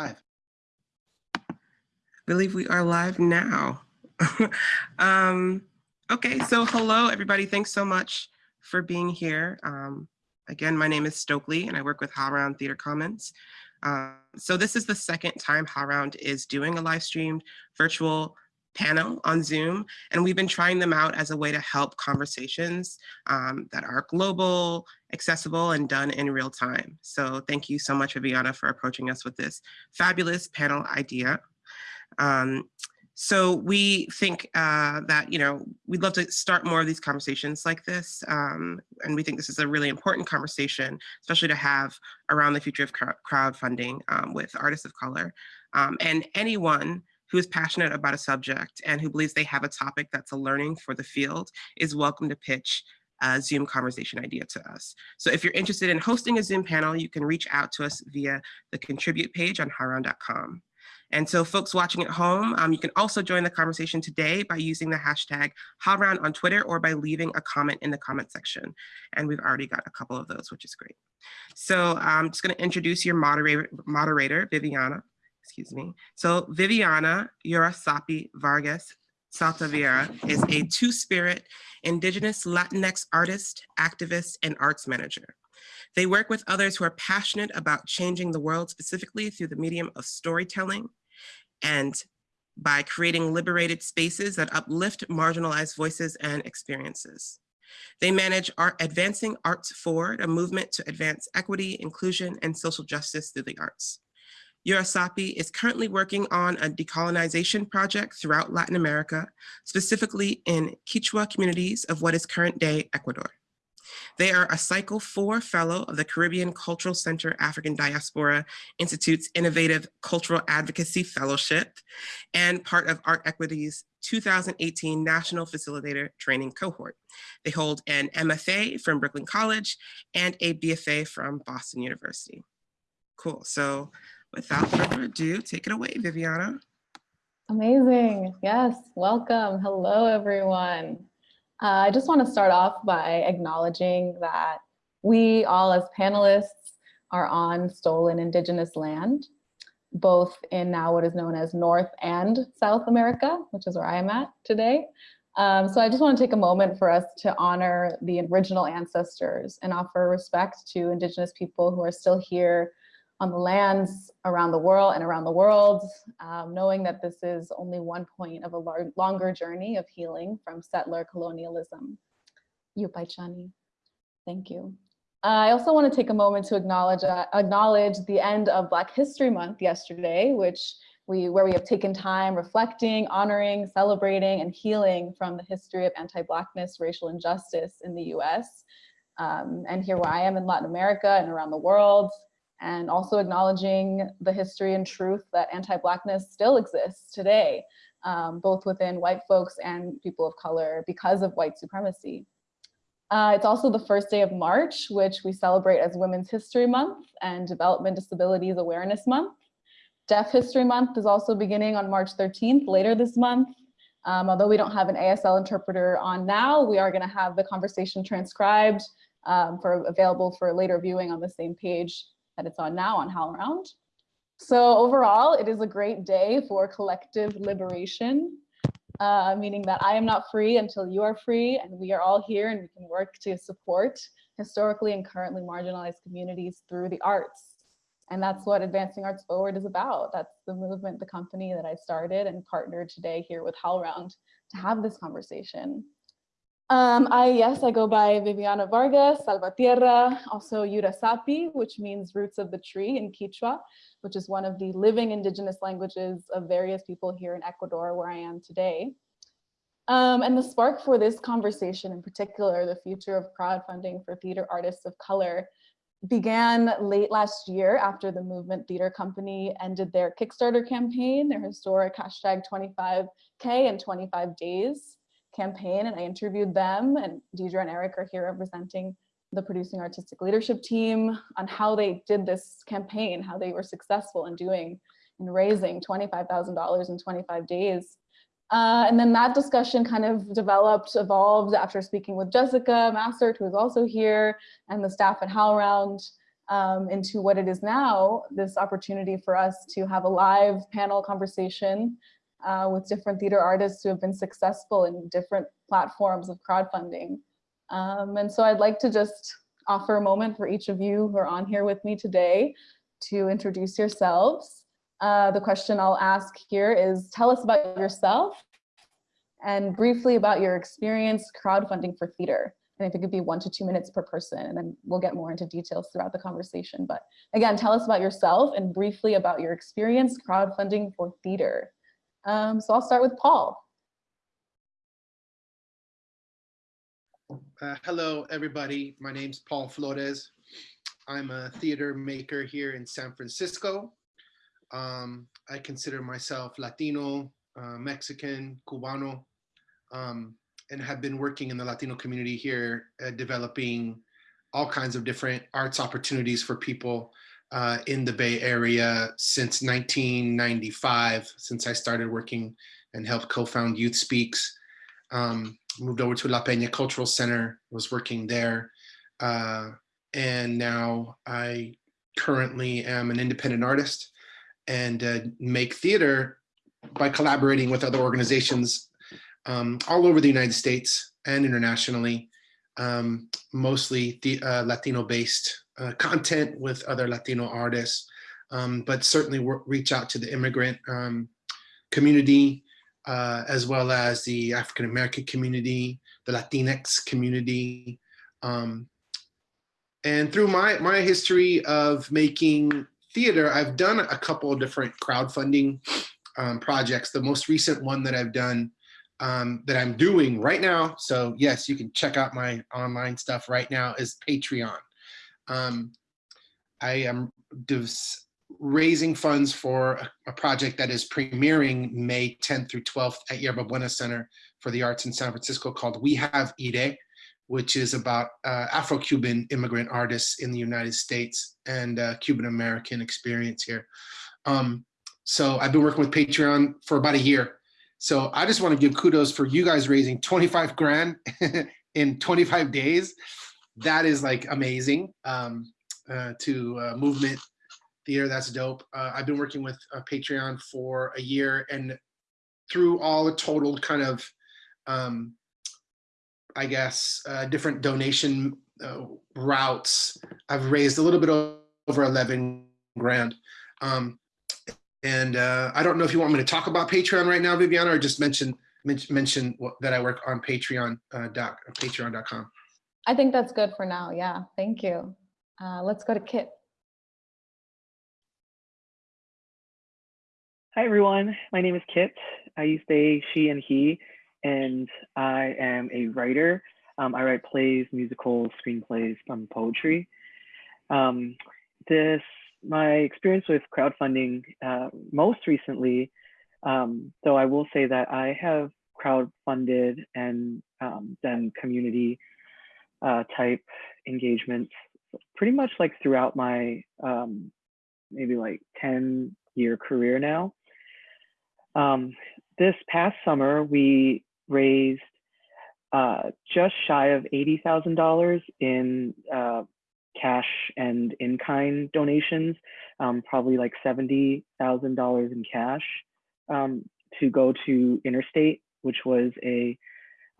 Live. I believe we are live now. um, okay, so hello everybody. Thanks so much for being here. Um, again, my name is Stokely and I work with HowlRound Theater Commons. Uh, so this is the second time HowlRound is doing a live streamed virtual panel on Zoom, and we've been trying them out as a way to help conversations um, that are global, accessible, and done in real time. So thank you so much, Viviana, for approaching us with this fabulous panel idea. Um, so we think uh, that, you know, we'd love to start more of these conversations like this. Um, and we think this is a really important conversation, especially to have around the future of crowdfunding um, with artists of color. Um, and anyone who is passionate about a subject and who believes they have a topic that's a learning for the field is welcome to pitch a Zoom conversation idea to us. So if you're interested in hosting a Zoom panel, you can reach out to us via the contribute page on howlround.com. And so folks watching at home, um, you can also join the conversation today by using the hashtag HowlRound on Twitter or by leaving a comment in the comment section. And we've already got a couple of those, which is great. So I'm just gonna introduce your moderator, moderator Viviana excuse me. So Viviana Urasapi Vargas Salvatierra is a two-spirit indigenous Latinx artist, activist, and arts manager. They work with others who are passionate about changing the world specifically through the medium of storytelling and by creating liberated spaces that uplift marginalized voices and experiences. They manage art, Advancing Arts Forward, a movement to advance equity, inclusion, and social justice through the arts. Urasapi is currently working on a decolonization project throughout Latin America, specifically in Quechua communities of what is current day Ecuador. They are a Cycle 4 Fellow of the Caribbean Cultural Center African Diaspora Institute's Innovative Cultural Advocacy Fellowship and part of Art Equity's 2018 National Facilitator Training Cohort. They hold an MFA from Brooklyn College and a BFA from Boston University. Cool, so without further ado, take it away, Viviana. Amazing. Yes, welcome. Hello, everyone. Uh, I just want to start off by acknowledging that we all as panelists are on stolen indigenous land, both in now what is known as North and South America, which is where I am at today. Um, so I just want to take a moment for us to honor the original ancestors and offer respect to indigenous people who are still here on the lands around the world and around the world, um, knowing that this is only one point of a longer journey of healing from settler colonialism. Yupaichani, thank you. I also want to take a moment to acknowledge uh, acknowledge the end of Black History Month yesterday, which we where we have taken time reflecting, honoring, celebrating, and healing from the history of anti-Blackness, racial injustice in the U.S. Um, and here where I am in Latin America and around the world, and also acknowledging the history and truth that anti-Blackness still exists today, um, both within white folks and people of color because of white supremacy. Uh, it's also the first day of March, which we celebrate as Women's History Month and Development Disabilities Awareness Month. Deaf History Month is also beginning on March 13th, later this month. Um, although we don't have an ASL interpreter on now, we are gonna have the conversation transcribed um, for available for later viewing on the same page that it's on now on HowlRound. So overall, it is a great day for collective liberation, uh, meaning that I am not free until you are free and we are all here and we can work to support historically and currently marginalized communities through the arts. And that's what Advancing Arts Forward is about. That's the movement, the company that I started and partnered today here with HowlRound to have this conversation. Um, I, yes, I go by Viviana Vargas, Salvatierra, also Urasapi, which means roots of the tree in Quechua, which is one of the living indigenous languages of various people here in Ecuador, where I am today. Um, and the spark for this conversation in particular, the future of crowdfunding for theater artists of color, began late last year after the Movement Theater Company ended their Kickstarter campaign, their historic hashtag 25K in 25 days campaign and I interviewed them and Deadria and Eric are here representing the producing artistic leadership team on how they did this campaign, how they were successful in doing in raising $25,000 in 25 days. Uh, and then that discussion kind of developed, evolved after speaking with Jessica Massert, who is also here, and the staff at HowlRound. um, into what it is now, this opportunity for us to have a live panel conversation uh, with different theater artists who have been successful in different platforms of crowdfunding. Um, and so I'd like to just offer a moment for each of you who are on here with me today to introduce yourselves. Uh, the question I'll ask here is tell us about yourself and briefly about your experience crowdfunding for theater. And I think it could be one to two minutes per person, and then we'll get more into details throughout the conversation. But again, tell us about yourself and briefly about your experience crowdfunding for theater. Um, so I'll start with Paul. Uh, hello, everybody. My name's Paul Flores. I'm a theater maker here in San Francisco. Um, I consider myself Latino, uh, Mexican, Cubano, um, and have been working in the Latino community here, uh, developing all kinds of different arts opportunities for people uh, in the Bay Area since 1995, since I started working and helped co-found Youth Speaks. Um, moved over to La Peña Cultural Center, was working there. Uh, and now I currently am an independent artist and uh, make theater by collaborating with other organizations um, all over the United States and internationally, um, mostly the uh, Latino-based uh, content with other Latino artists, um, but certainly reach out to the immigrant um, community, uh, as well as the African American community, the Latinx community. Um, and through my, my history of making theater, I've done a couple of different crowdfunding um, projects. The most recent one that I've done um, that I'm doing right now. So yes, you can check out my online stuff right now is Patreon. Um, I am raising funds for a, a, project that is premiering May 10th through 12th at Yerba Buena Center for the Arts in San Francisco called We Have Ire, which is about uh, Afro-Cuban immigrant artists in the United States and uh, Cuban-American experience here. Um, so I've been working with Patreon for about a year so I just want to give kudos for you guys raising 25 grand in 25 days. That is like amazing um, uh, to uh, movement theater. That's dope. Uh, I've been working with uh, Patreon for a year and through all the total kind of, um, I guess, uh, different donation uh, routes, I've raised a little bit over 11 grand. Um, and I don't know if you want me to talk about Patreon right now, Viviana, or just mention mention that I work on Patreon uh, doc, patreon.com. I think that's good for now. Yeah, thank you. Uh, let's go to Kit. Hi, everyone. My name is Kit. I use they, she, and he, and I am a writer. Um, I write plays, musicals, screenplays, um, poetry. Um, this my experience with crowdfunding uh, most recently, um, though I will say that I have crowdfunded and um, done community uh, type engagements pretty much like throughout my um, maybe like 10 year career now. Um, this past summer, we raised uh, just shy of $80,000 in uh, cash and in-kind donations, um, probably like $70,000 in cash um, to go to Interstate, which was a,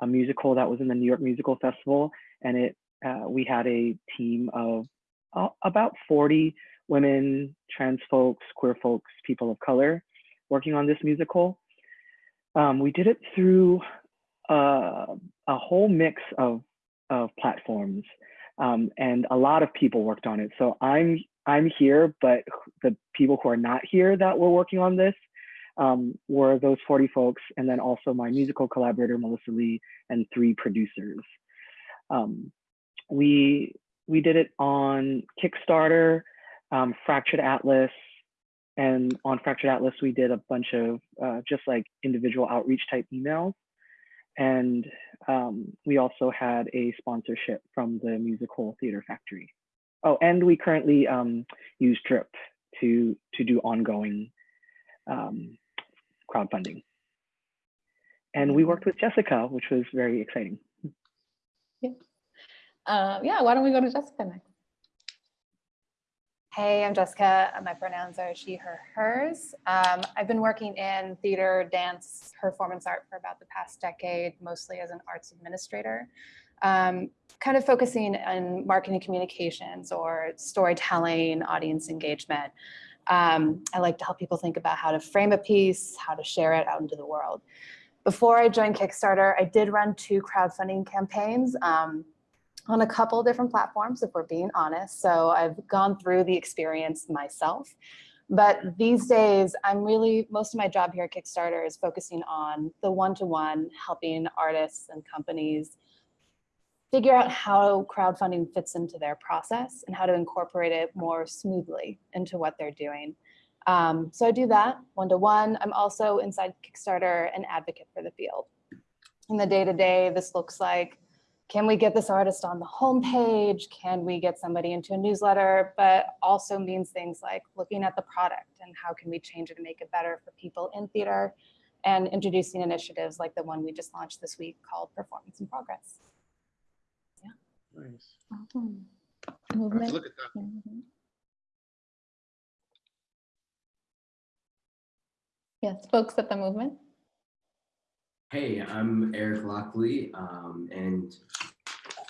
a musical that was in the New York Musical Festival. And it uh, we had a team of uh, about 40 women, trans folks, queer folks, people of color working on this musical. Um, we did it through uh, a whole mix of, of platforms. Um, and a lot of people worked on it. So I'm I'm here, but the people who are not here that were working on this um, were those 40 folks, and then also my musical collaborator Melissa Li and three producers. Um, we we did it on Kickstarter, um, Fractured Atlas, and on Fractured Atlas we did a bunch of uh, just like individual outreach type emails. And um, we also had a sponsorship from the Musical Theater Factory. Oh, and we currently um, use Drip to, to do ongoing um, crowdfunding. And we worked with Jessica, which was very exciting. Yeah. Uh, yeah, why don't we go to Jessica next? Hey, I'm Jessica. Uh, My pronouns are she, her, hers. Um, I've been working in theater, dance, performance art for about the past decade, mostly as an arts administrator. Um, kind of focusing on marketing communications or storytelling, audience engagement. Um, I like to help people think about how to frame a piece, how to share it out into the world. Before I joined Kickstarter, I did run two crowdfunding campaigns. Um, on a couple different platforms, if we're being honest. So I've gone through the experience myself. But these days, I'm really, most of my job here at Kickstarter is focusing on the one-to-one, helping artists and companies figure out how crowdfunding fits into their process and how to incorporate it more smoothly into what they're doing. Um, so I do that one-to-one. I'm also inside Kickstarter an advocate for the field. In the day-to-day, -day, this looks like can we get this artist on the homepage? Can we get somebody into a newsletter? But also means things like looking at the product and how can we change it to make it better for people in theater and introducing initiatives like the one we just launched this week called Performance in Progress. Yeah. Nice. Awesome. Movement. Look at that. Mm -hmm. Yes, folks at the movement. Hey, I'm Eric Lockley, um, and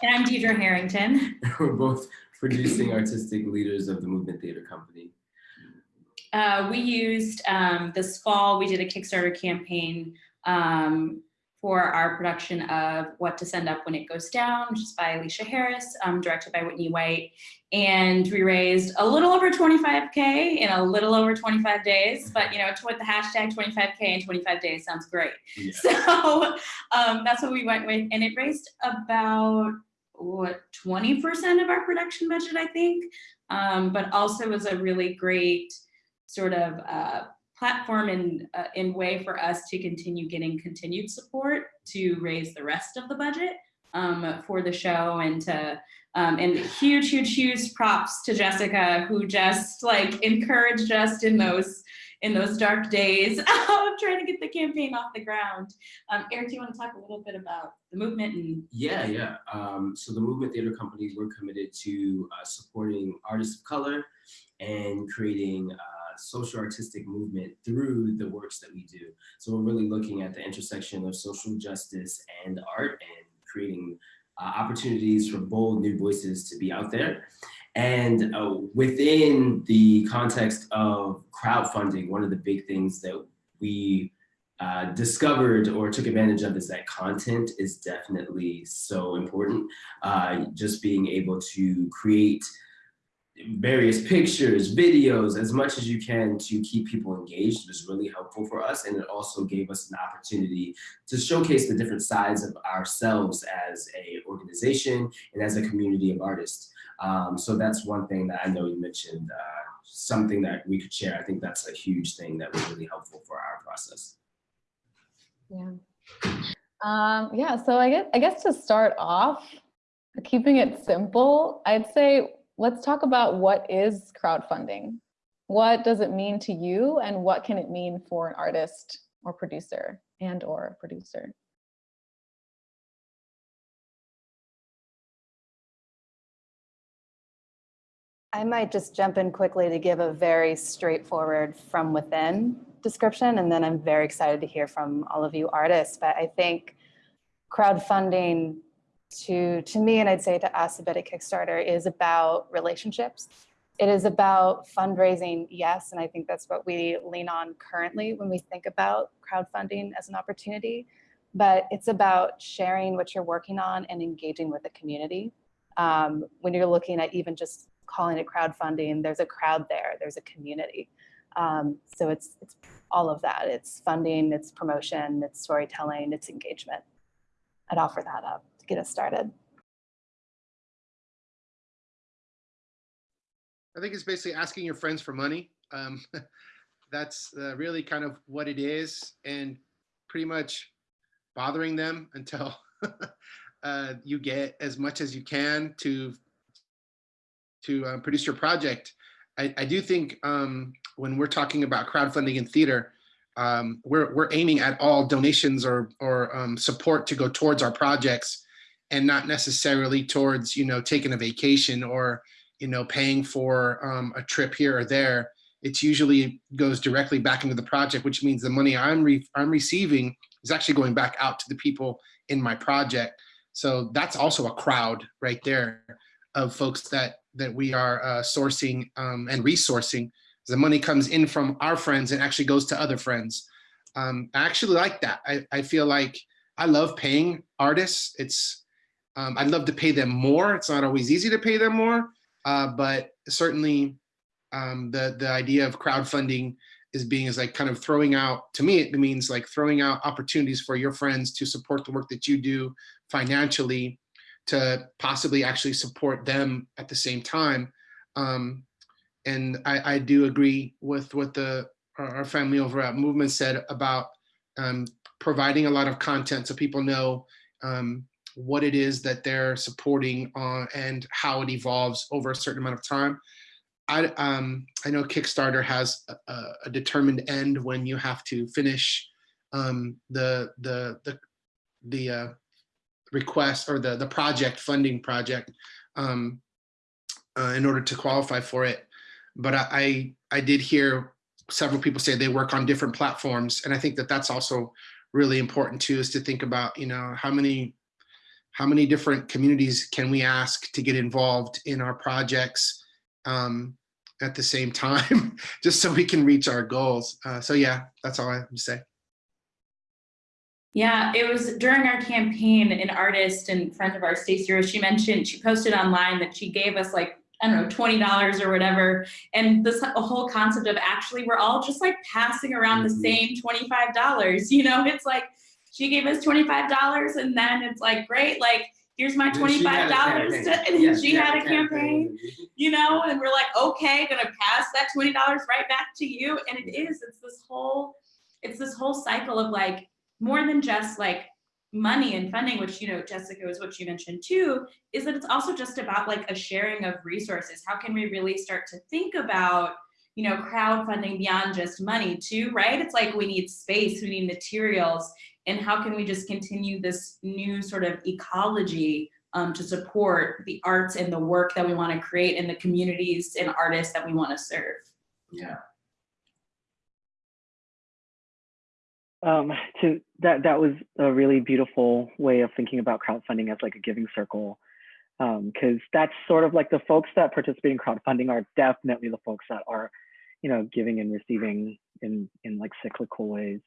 and I'm Deadria Harrington. we're both producing artistic leaders of the Movement Theater Company. Uh, we used um, this fall, we did a Kickstarter campaign um, for our production of What to Send Up When It Goes Down, which is by Aleshea Harris, um, directed by Whitney White. And we raised a little over 25K in a little over 25 days, but you know, with the hashtag 25K in 25 days sounds great. Yeah. So um, that's what we went with. And it raised about, what, 20% of our production budget, I think. Um, but also was a really great sort of uh, platform and uh, in way for us to continue getting continued support to raise the rest of the budget um, for the show and to um, and huge huge huge props to Jessica who just like encouraged us in those in those dark days of trying to get the campaign off the ground. Um, Eric, do you want to talk a little bit about the movement? And yeah, yeah. Um, so the Movement Theater Companies, we're committed to uh, supporting artists of color and creating uh, social artistic movement through the works that we do. So we're really looking at the intersection of social justice and art and creating uh, opportunities for bold new voices to be out there. And uh, within the context of crowdfunding, one of the big things that we uh, discovered or took advantage of is that content is definitely so important. Uh, just being able to create various pictures, videos, as much as you can to keep people engaged was really helpful for us. And it also gave us an opportunity to showcase the different sides of ourselves as a organization and as a community of artists. Um, so that's one thing that I know you mentioned, uh, something that we could share. I think that's a huge thing that was really helpful for our process. Yeah. Um, yeah, so I guess, I guess to start off, keeping it simple, I'd say let's talk about what is crowdfunding. What does it mean to you and what can it mean for an artist or producer and or producer? I might just jump in quickly to give a very straightforward from within description, and then I'm very excited to hear from all of you artists. But I think crowdfunding to, to me, and I'd say to us, a bit at Kickstarter, is about relationships. It is about fundraising, yes, and I think that's what we lean on currently when we think about crowdfunding as an opportunity, but it's about sharing what you're working on and engaging with the community. Um, when you're looking at even just calling it crowdfunding, there's a crowd there, there's a community. Um, so it's, it's all of that. It's funding, it's promotion, it's storytelling, it's engagement. I'd offer that up get us started? I think it's basically asking your friends for money. Um, that's uh, really kind of what it is and pretty much bothering them until uh, you get as much as you can to to uh, produce your project. I, I do think um, when we're talking about crowdfunding in theater, um, we're, we're aiming at all donations or, or um, support to go towards our projects and not necessarily towards, you know, taking a vacation or you know, paying for um, a trip here or there, it's usually goes directly back into the project, which means the money I'm re I'm receiving is actually going back out to the people in my project. So that's also a crowd right there of folks that that we are uh, sourcing um, and resourcing. The money comes in from our friends and actually goes to other friends. Um, I actually like that. I, I feel like I love paying artists. It's um, I'd love to pay them more. It's not always easy to pay them more, uh, but certainly um, the the idea of crowdfunding is being is like kind of throwing out to me it means like throwing out opportunities for your friends to support the work that you do financially to possibly actually support them at the same time um, and I, I do agree with what the our family over at movement said about um, providing a lot of content so people know um, what it is that they're supporting uh, and how it evolves over a certain amount of time. I, um, I know Kickstarter has a, a determined end when you have to finish um, the the the the uh, request or the the project funding project um, uh, in order to qualify for it. But I, I I did hear several people say they work on different platforms, and I think that that's also really important too. Is to think about you know how many how many different communities can we ask to get involved in our projects um, at the same time, just so we can reach our goals. Uh, so yeah, that's all I have to say. Yeah, it was during our campaign, an artist and friend of ours, Stacey Rose, she mentioned, she posted online that she gave us like, I don't know, $20 or whatever. And this whole concept of actually, we're all just like passing around the Mhm. same $25, you know, it's like, she gave us $25 and then it's like, great, like, here's my Then she had a $25. campaign. And then Yes, she had a campaign you know, and we're like, okay, gonna pass that twenty dollars right back to you. And it is, it's this whole, it's this whole cycle of like more than just like money and funding, which you know, Jessica was what you mentioned too, is that it's also just about like a sharing of resources. How can we really start to think about you know, crowdfunding beyond just money too, right? It's like we need space, we need materials, and how can we just continue this new sort of ecology um, to support the arts and the work that we want to create in the communities and artists that we want to serve. Yeah. Um, to that that was a really beautiful way of thinking about crowdfunding as like a giving circle, because that's sort of like the folks that participate in crowdfunding are definitely the folks that are, you know, giving and receiving in in like cyclical ways.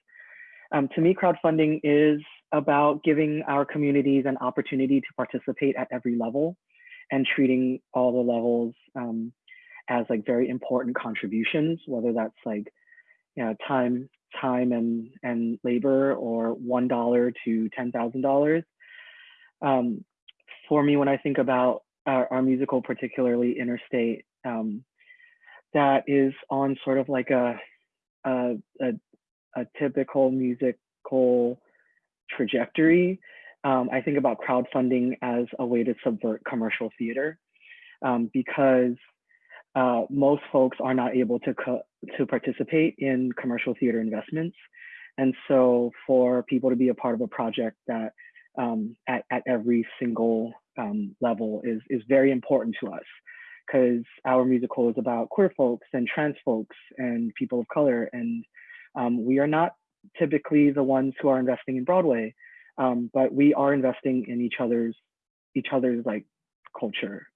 Um, to me, crowdfunding is about giving our communities an opportunity to participate at every level, and treating all the levels um, as like very important contributions, whether that's like you know, time, time and and labor, or one dollar to ten thousand dollars. Um, for me, when I think about our, our musical, particularly Interstate, um, that is on sort of like a a, a, a typical musical trajectory. Um, I think about crowdfunding as a way to subvert commercial theater um, because uh, most folks are not able to to participate in commercial theater investments, and so for people to be a part of a project that um, at at every single um, level is is very important to us because our musical is about queer folks and trans folks and people of color, and um, we are not typically the ones who are investing in Broadway, um, but we are investing in each other's each other's like culture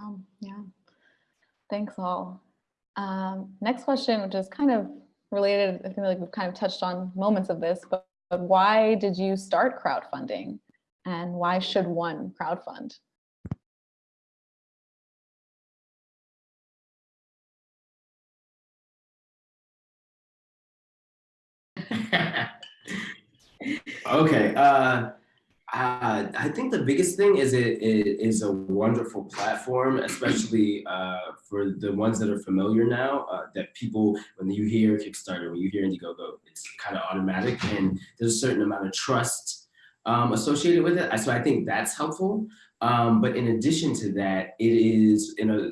Um, yeah, thanks all. Um, next question, which is kind of related, I feel like we've kind of touched on moments of this, but, but why did you start crowdfunding and why should one crowdfund? okay. Uh, uh, I think the biggest thing is it, it is a wonderful platform, especially uh, for the ones that are familiar now. Uh, that people, when you hear Kickstarter, when you hear Indiegogo, it's kind of automatic, and there's a certain amount of trust um, associated with it. So I think that's helpful. Um, but in addition to that, it is in a,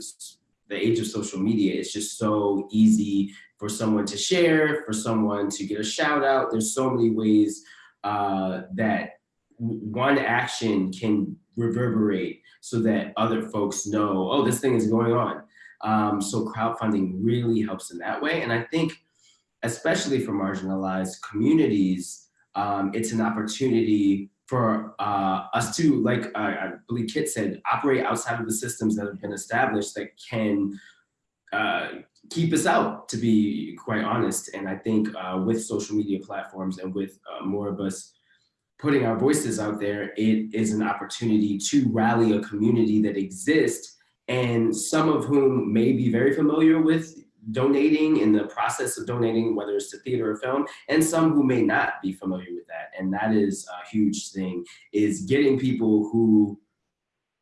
the age of social media. It's just so easy for someone to share, for someone to get a shout out. There's so many ways uh, that one action can reverberate so that other folks know, oh, this thing is going on. Um, so crowdfunding really helps in that way. And I think, especially for marginalized communities, um, it's an opportunity for uh, us to, like uh, I believe Kit said, operate outside of the systems that have been established that can uh, keep us out, to be quite honest. And I think uh, with social media platforms and with uh, more of us putting our voices out there, it is an opportunity to rally a community that exists and some of whom may be very familiar with donating in the process of donating, whether it's to theater or film, and some who may not be familiar with that. And that is a huge thing, is getting people who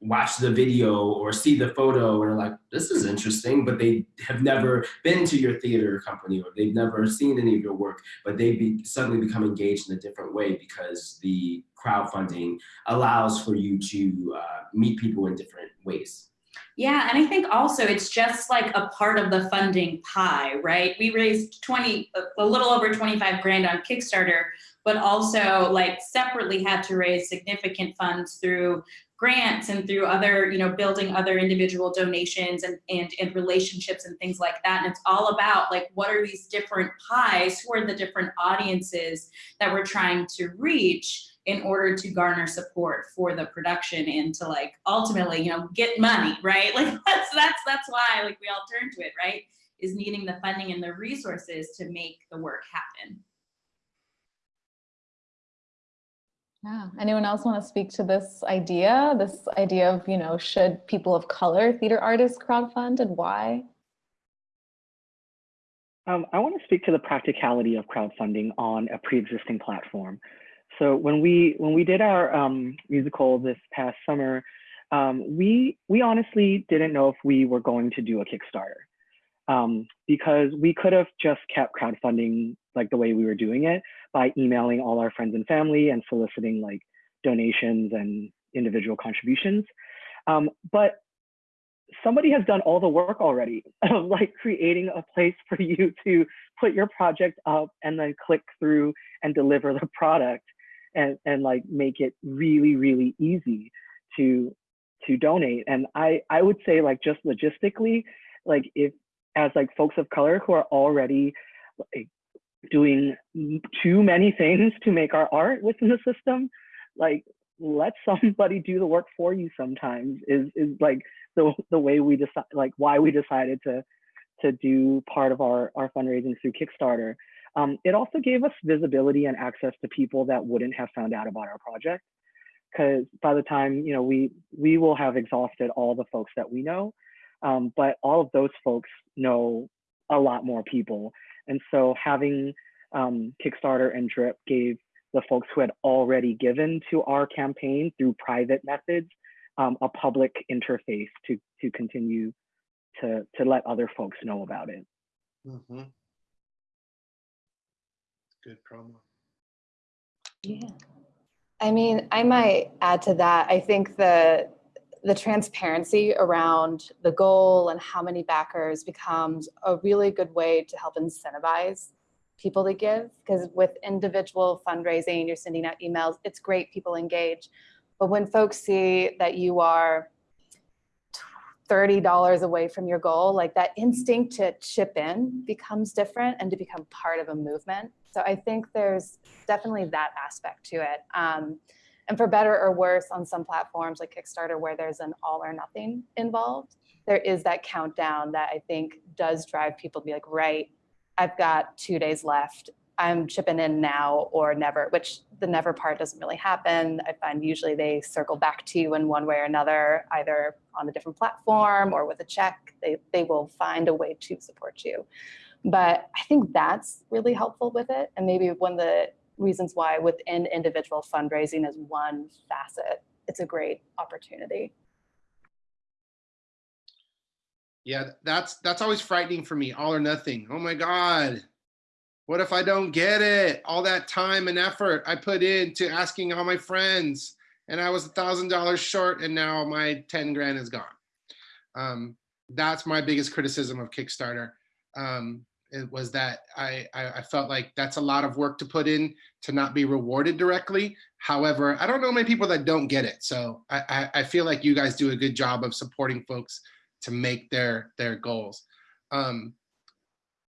watch the video or see the photo and are like, this is interesting, but they have never been to your theater company or they've never seen any of your work, but they be, suddenly become engaged in a different way because the crowdfunding allows for you to uh, meet people in different ways. Yeah, and I think also it's just like a part of the funding pie, right? We raised 20, a little over 25 grand on Kickstarter, but also like separately had to raise significant funds through grants and through other, you know, building other individual donations and, and, and relationships and things like that. And it's all about like, what are these different pies? Who are the different audiences that we're trying to reach? in order to garner support for the production and to like ultimately you know get money right like that's that's that's why like we all turn to it right is needing the funding and the resources to make the work happen Yeah. Anyone else want to speak to this idea? This idea of, you know, should people of color theater artists crowdfund and why? Um, I want to speak to the practicality of crowdfunding on a pre-existing platform. So when we when we did our um, musical this past summer, um, we we honestly didn't know if we were going to do a Kickstarter um, because we could have just kept crowdfunding like the way we were doing it by emailing all our friends and family and soliciting like donations and individual contributions. Um, but somebody has done all the work already of like creating a place for you to put your project up and then click through and deliver the product and, and like make it really, really easy to to donate. And I, I would say like just logistically, like if as like folks of color who are already like doing too many things to make our art within the system, like let somebody do the work for you sometimes is is like the the way we decide like why we decided to to do part of our our fundraising through Kickstarter. Um, it also gave us visibility and access to people that wouldn't have found out about our project because by the time you know we we will have exhausted all the folks that we know um, but all of those folks know a lot more people and so having um, Kickstarter and Drip gave the folks who had already given to our campaign through private methods um, a public interface to to continue to to let other folks know about it. Mm -hmm. Good promo. Yeah. I mean, I might add to that. I think the the transparency around the goal and how many backers becomes a really good way to help incentivize people to give. Because with individual fundraising you're sending out emails it's great people engage. But when folks see that you are $30 away from your goal like that instinct to chip in becomes different and to become part of a movement. So i think there's definitely that aspect to it. Um, and for better or worse, on some platforms like Kickstarter, where there's an all or nothing involved, there is that countdown that I think does drive people to be like, right, I've got two days left. I'm chipping in now or never, which the never part doesn't really happen. I find usually they circle back to you in one way or another, either on a different platform or with a check. They, they will find a way to support you. But I think that's really helpful with it. And maybe when the reasons why within individual fundraising is one facet. It's a great opportunity. Yeah, that's that's always frightening for me, all or nothing. Oh my God, what if I don't get it? All that time and effort I put into asking all my friends and I was a thousand dollars short and now my 10 grand is gone. Um, that's my biggest criticism of Kickstarter. Um, it was that I, I felt like that's a lot of work to put in to not be rewarded directly. However, I don't know many people that don't get it. So I, I, feel like you guys do a good job of supporting folks to make their their goals. Um,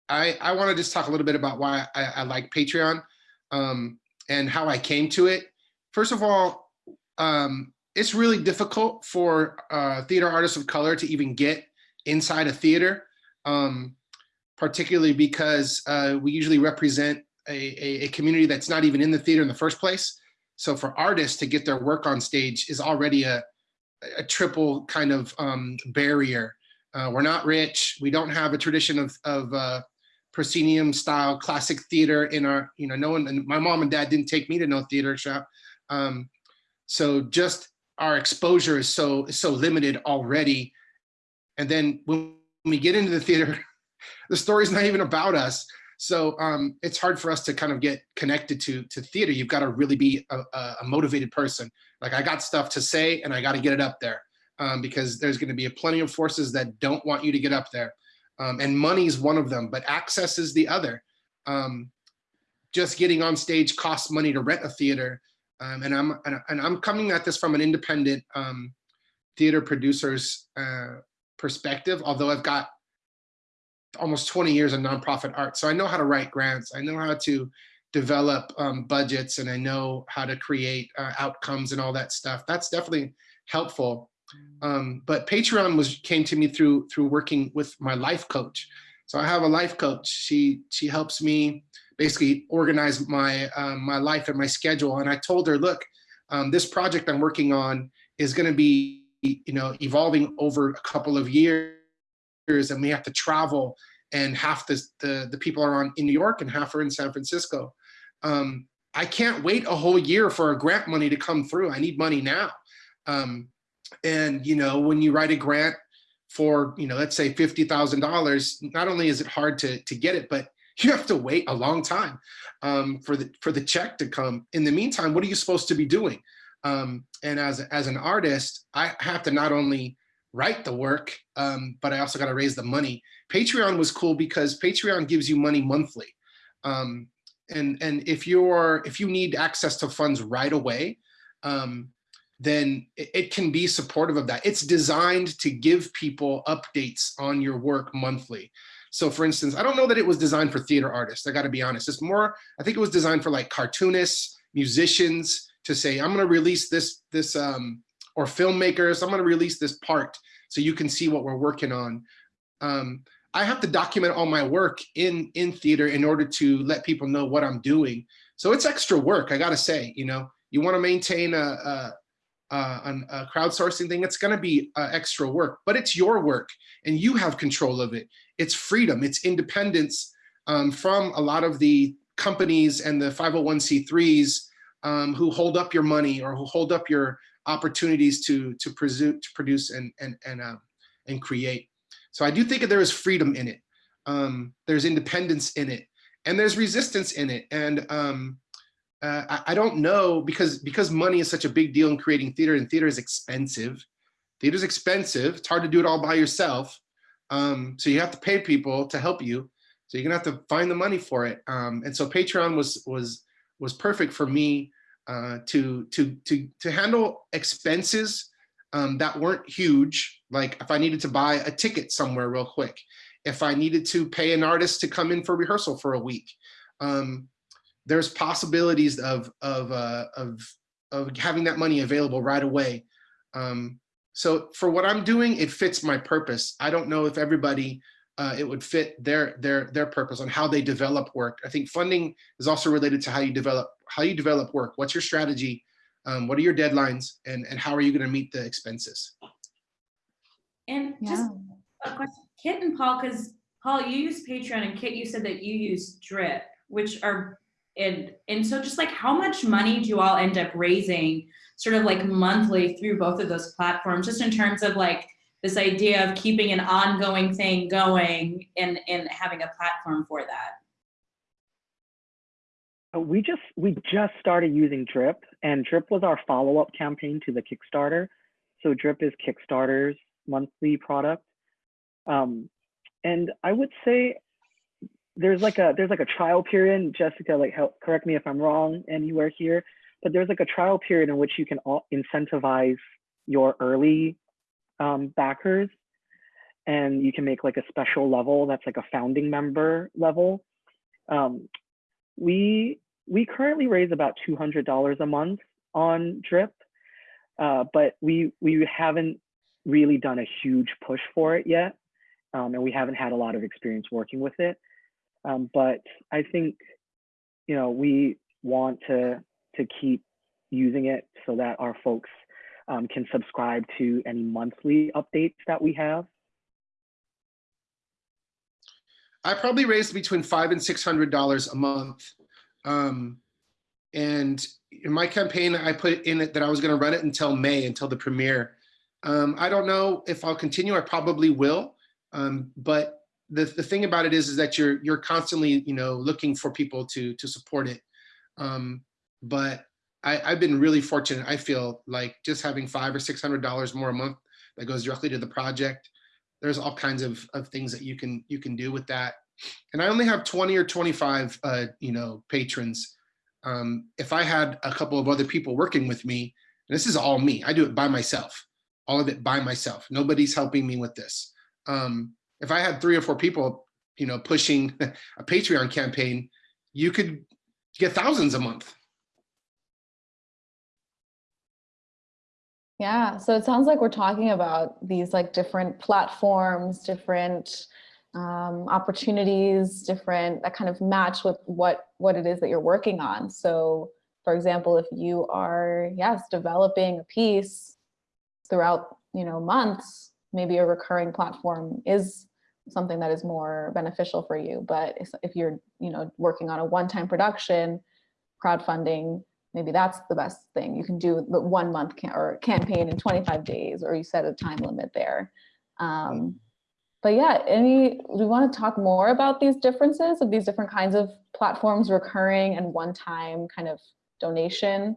I I want to just talk a little bit about why I, I like Patreon um, and how I came to it. First of all, um, it's really difficult for uh, theater artists of color to even get inside a theater, um, particularly because uh, we usually represent a, a, a community that's not even in the theater in the first place. So for artists to get their work on stage is already a, a triple kind of um, barrier. Uh, we're not rich. We don't have a tradition of, of uh, proscenium style classic theater in our, you know, no one, my mom and dad didn't take me to no theater shop. Um, so just our exposure is so, is so limited already. And then when we get into the theater, the story's not even about us. So um, it's hard for us to kind of get connected to to theater. You've got to really be a, a motivated person. Like I got stuff to say and I got to get it up there um, because there's going to be a plenty of forces that don't want you to get up there. Um, and money is one of them, but access is the other. Um, just getting on stage costs money to rent a theater. Um, and I'm and, and I'm coming at this from an independent um, theater producer's uh, perspective, although I've got almost 20 years of nonprofit art. So I know how to write grants. I know how to develop um, budgets and I know how to create uh, outcomes and all that stuff. That's definitely helpful. Um, but Patreon was came to me through through working with my life coach. So I have a life coach. She she helps me basically organize my um, my life and my schedule. And I told her, look, um, this project I'm working on is going to be you know evolving over a couple of years and we have to travel and half the, the, the people are on in New York and half are in San Francisco. Um, I can't wait a whole year for a grant money to come through. I need money now. Um, and you know, when you write a grant for, you know, let's say $50,000, not only is it hard to, to get it, but you have to wait a long time um, for the for the check to come. In the meantime, what are you supposed to be doing? Um, and as, as an artist, I have to not only write the work, um, but I also got to raise the money. Patreon was cool because Patreon gives you money monthly. Um, and and if you're if you need access to funds right away, um, then it, it, can be supportive of that. It's designed to give people updates on your work monthly. So for instance, I don't know that it was designed for theater artists. I got to be honest. It's more, I think it was designed for like cartoonists, musicians to say, I'm going to release this this um, or filmmakers, I'm gonna release this part so you can see what we're working on. Um, I have to document all my work in, in theater in order to let people know what I'm doing. So it's extra work, I gotta say, you know, you wanna maintain a, a, a, a crowdsourcing thing, it's gonna be uh, extra work, but it's your work and you have control of it. It's freedom, it's independence um, from a lot of the companies and the 501c3s um, who hold up your money or who hold up your opportunities to to, presume, to produce and and and uh, and create. So I do think that there is freedom in it. Um, there's independence in it, and there's resistance in it. And um, uh, I, I, don't know because because money is such a big deal in creating theater, and theater is expensive. Theater is expensive. It's hard to do it all by yourself. Um, so you have to pay people to help you. So you're gonna have to find the money for it. Um, and so Patreon was was was perfect for me uh, to, to, to, to handle expenses um, that weren't huge, like if I needed to buy a ticket somewhere real quick, if I needed to pay an artist to come in for rehearsal for a week, um, there's possibilities of, of, uh, of, of having that money available right away. Um, so for what I'm doing, it fits my purpose. I don't know if everybody uh, it would fit their their their purpose on how they develop work. I think funding is also related to how you develop how you develop work. What's your strategy? Um, what are your deadlines? And, and how are you going to meet the expenses? And just yeah. a question, Kit and Paul, because Paul, you use Patreon and Kit, you said that you use Drip, which are, and, and so just like how much money do you all end up raising sort of like monthly through both of those platforms, just in terms of like this idea of keeping an ongoing thing going and, and having a platform for that? Uh, we just we just started using Drip, and Drip was our follow-up campaign to the Kickstarter. So Drip is Kickstarter's monthly product, um, and I would say there's like a there's like a trial period. Jessica, like help correct me if I'm wrong anywhere here, but there's like a trial period in which you can all incentivize your early um, backers, and you can make like a special level that's like a founding member level. Um, we we currently raise about two hundred dollars a month on Drip, uh, but we we haven't really done a huge push for it yet, um, and we haven't had a lot of experience working with it. Um, but I think, you know, we want to to keep using it so that our folks um, can subscribe to any monthly updates that we have. I probably raised between five and six hundred dollars a month. Um, and in my campaign, I put in it that I was going to run it until May, until the premiere. Um, I don't know if I'll continue. I probably will. Um, but the, the thing about it is, is that you're you're constantly, you know, looking for people to to support it. Um, but I, I've been really fortunate. I feel like just having five or six hundred dollars more a month that goes directly to the project. There's all kinds of, of things that you can you can do with that. And I only have 20 or 25, uh, you know, patrons. Um, if I had a couple of other people working with me, and this is all me, I do it by myself, all of it by myself. Nobody's helping me with this. Um, if I had three or four people, you know, pushing a Patreon campaign, you could get thousands a month. Yeah, so it sounds like we're talking about these like different platforms, different um, opportunities, different that kind of match with what what it is that you're working on. So, for example, if you are yes developing a piece throughout you know months, maybe a recurring platform is something that is more beneficial for you. But if you're you know working on a one-time production, crowdfunding maybe that's the best thing. You can do the one month or campaign in 25 days, or you set a time limit there. Um, but yeah, any, we want to talk more about these differences of these different kinds of platforms, recurring and one-time kind of donation,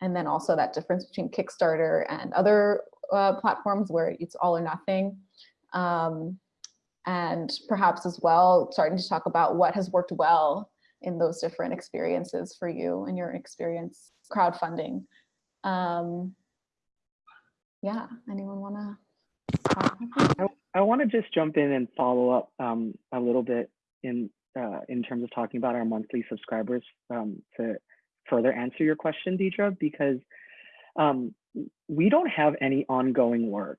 and then also that difference between Kickstarter and other uh, platforms where it's all or nothing. Um, and perhaps as well, starting to talk about what has worked well in those different experiences for you and your experience crowdfunding. Um, yeah, anyone want to? I, I want to just jump in and follow up um, a little bit in uh, in terms of talking about our monthly subscribers um, to further answer your question, Deadria, because um, we don't have any ongoing work.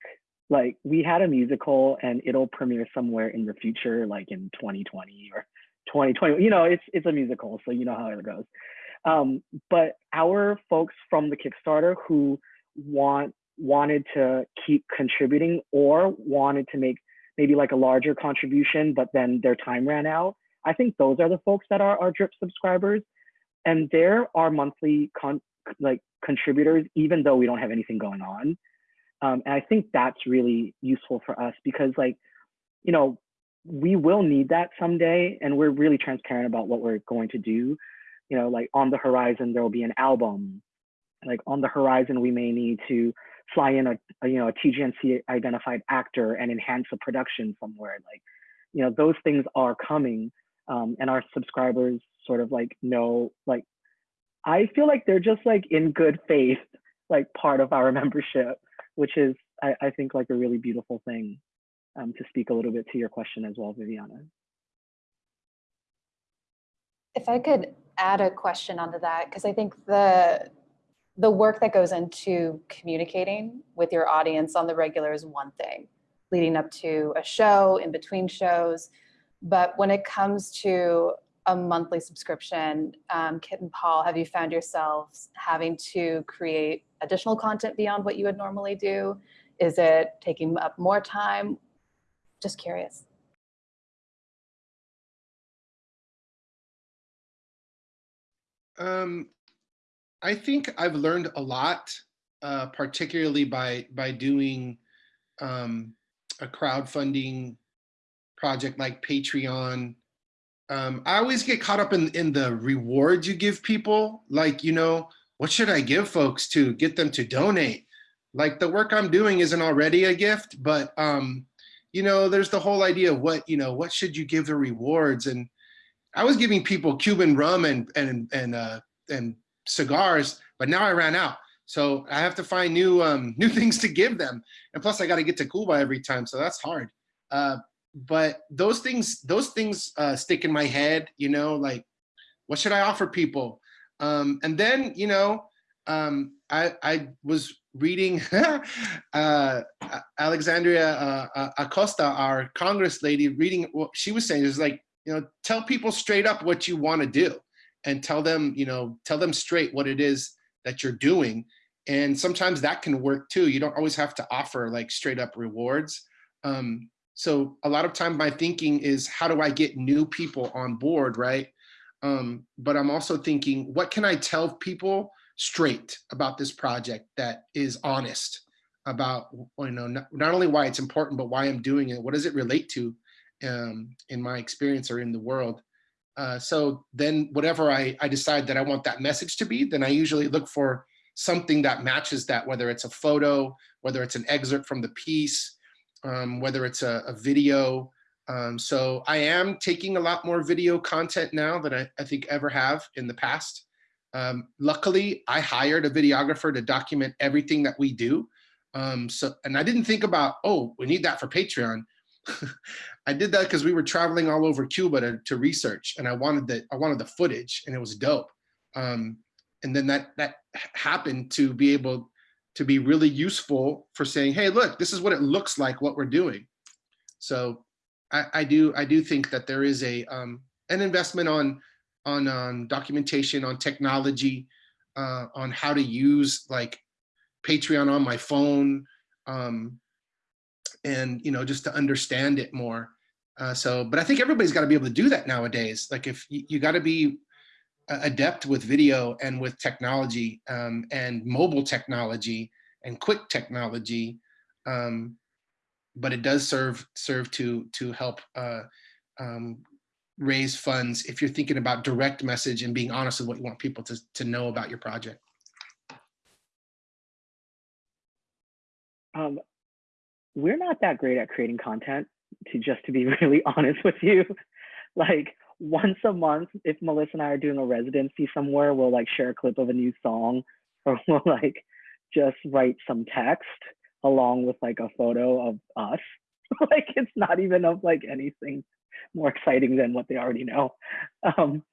Like we had a musical and it'll premiere somewhere in the future, like in 2020 or 2020 you know it's it's a musical so you know how it goes. Um, but our folks from the kickstarter who want wanted to keep contributing or wanted to make maybe like a larger contribution but then their time ran out i think those are the folks that are our drip subscribers. And they're our monthly con like contributors even though we don't have anything going on. Um, and i think that's really useful for us because like you know we will need that someday and we're really transparent about what we're going to do. You know like on the horizon there will be an album. Like on the horizon we may need to fly in a, a, you know a tgnc identified actor and enhance a production somewhere. Like you know those things are coming um, and our subscribers sort of like know like i feel like they're just like in good faith like part of our membership which is I, I think like a really beautiful thing um, to speak a little bit to your question as well, Viviana. If I could add a question onto that, because I think the the work that goes into communicating with your audience on the regular is one thing, leading up to a show, in between shows. But when it comes to a monthly subscription, um, Kit and Paul, have you found yourselves having to create additional content beyond what you would normally do? Is it taking up more time? Just curious. Um, I think I've learned a lot, uh, particularly by by doing um, a crowdfunding project like Patreon. Um, I always get caught up in in the rewards you give people. Like, you know, what should I give folks to get them to donate? Like the work I'm doing isn't already a gift, but um, you know, there's the whole idea of what, you know, what should you give the rewards? And, I was giving people Cuban rum and and and uh, and cigars, but now I ran out. So I have to find new um, new things to give them, and plus I got to get to Cuba every time, so that's hard. Uh, but those things those things uh, stick in my head, you know, like what should I offer people? Um, and then you know, um, I I was reading uh, Alexandria uh, Acosta, our Congress lady, reading what she was saying is like, you know, tell people straight up what you want to do and tell them, you know, tell them straight what it is that you're doing. And sometimes that can work too. You don't always have to offer like straight up rewards. Um, so a lot of time my thinking is how do I get new people on board, right? Um, but I'm also thinking, what can I tell people straight about this project that is honest about, you know, not, not only why it's important, but why I'm doing it. What does it relate to um, in my experience or in the world? Uh, so then whatever I, I decide that I want that message to be, then I usually look for something that matches that, whether it's a photo, whether it's an excerpt from the piece, um, whether it's a, a video. Um, so I am taking a lot more video content now than I, I think ever have in the past. Um, luckily, I hired a videographer to document everything that we do. Um, so, and I didn't think about, oh, we need that for Patreon. I did that because we were traveling all over Cuba to, to research, and I wanted the I wanted the footage, and it was dope. Um, and then that that happened to be able to be really useful for saying, hey, look, this is what it looks like what we're doing. So I, I do I do think that there is a um, an investment on on um, documentation, on technology, uh, on how to use like Patreon on my phone, um, and you know just to understand it more. Uh, so, but I think everybody's got to be able to do that nowadays. Like if you, you got to be adept with video and with technology um, and mobile technology and quick technology, um, but it does serve serve to to help uh, um, raise funds if you're thinking about direct message and being honest with what you want people to, to know about your project. Um, we're not that great at creating content to just to be really honest with you. like once a month, if Melissa and I are doing a residency somewhere, we'll like share a clip of a new song or we'll like just write some text along with like a photo of us. like it's not even of like anything more exciting than what they already know. Um,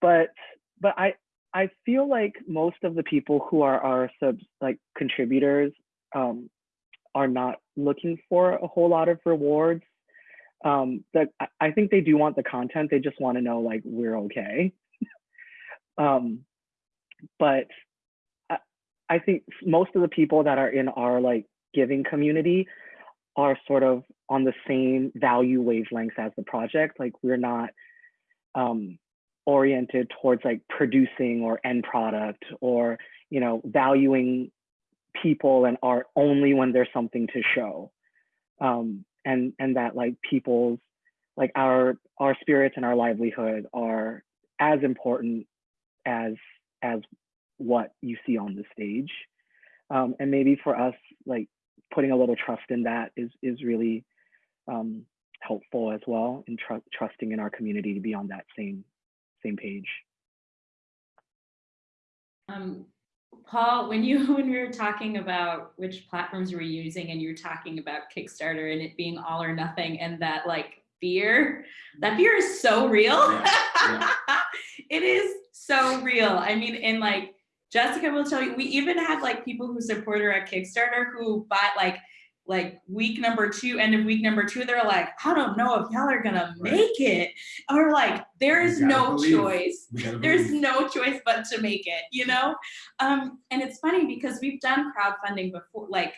but but I I feel like most of the people who are our subs like contributors um, are not looking for a whole lot of rewards. Um, that I think they do want the content. They just want to know like we're okay. um, but I, I think most of the people that are in our like giving community are sort of on the same value wavelengths as the project. Like we're not um, oriented towards like producing or end product or you know valuing people and art only when there's something to show. Um, and and that like people's like our our spirits and our livelihood are as important as as what you see on the stage. Um, and maybe for us, like putting a little trust in that is is really um, helpful as well in tr trusting in our community to be on that same same page. Um, Paul, when you when we were talking about which platforms we're using and you were talking about Kickstarter and it being all or nothing and that like fear, that fear is so real. Yeah, yeah. it is so real. I mean, in like Jessica will tell you, we even had like people who support her at Kickstarter who bought like like week number two, end of week number two, they're like, I don't know if y'all are gonna make it. Or like, there is no believe. choice. There's no choice but to make it, you know? Um, and it's funny because we've done crowdfunding before, like,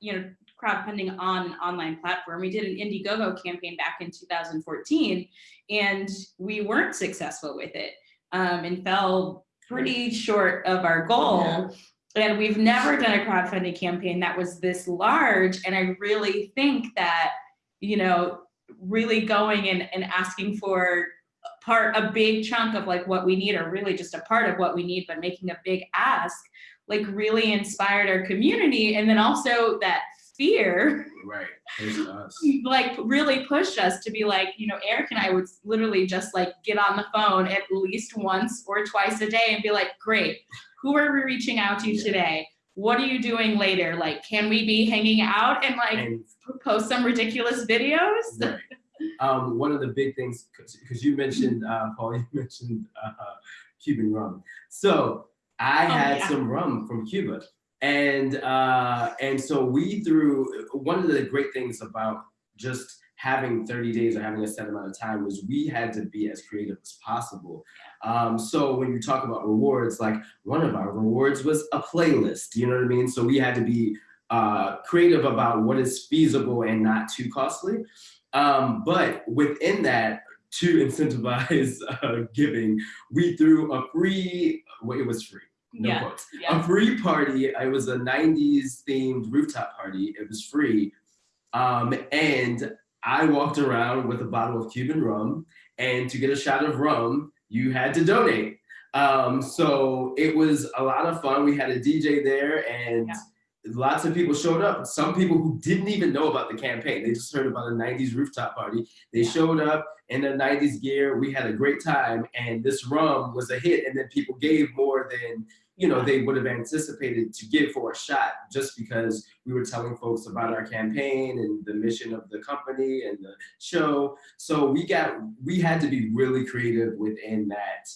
you know, crowdfunding on an online platform. We did an Indiegogo campaign back in 2014 and we weren't successful with it um, and fell pretty short of our goal. Yeah. And we've never done a crowdfunding campaign that was this large. And I really think that, you know, really going and, and asking for part, a big chunk of like what we need, or really just a part of what we need, but making a big ask, like really inspired our community. And then also that fear Right. Us. like really pushed us to be like, you know, Eric and I would literally just like get on the phone at least once or twice a day and be like, great, who are we reaching out to Yeah. today? What are you doing later? Like, can we be hanging out and like And post some ridiculous videos? Right. Um, one of the big things, because you mentioned, uh, Paul, you mentioned uh, Cuban rum. So I Oh, had yeah. some rum from Cuba. And, uh, and so we threw, one of the great things about just having 30 days or having a set amount of time was we had to be as creative as possible. Um, so when you talk about rewards, like one of our rewards was a playlist, you know what I mean? So we had to be uh, creative about what is feasible and not too costly. Um, but within that, to incentivize uh, giving, we threw a free, well, it was free, no yeah, quotes, a free party. It was a 90s themed rooftop party. It was free. Um, and I walked around with a bottle of Cuban rum, and to get a shot of rum, you had to donate. Um, so it was a lot of fun. We had a DJ there, and Yeah. lots of people showed up. Some people who didn't even know about the campaign, they just heard about a 90s rooftop party. They Yeah. showed up in their 90s gear. We had a great time, and this rum was a hit. And then people gave more than you know they would have anticipated to give for a shot, just because we were telling folks about our campaign and the mission of the company and the show. So we got we had to be really creative within that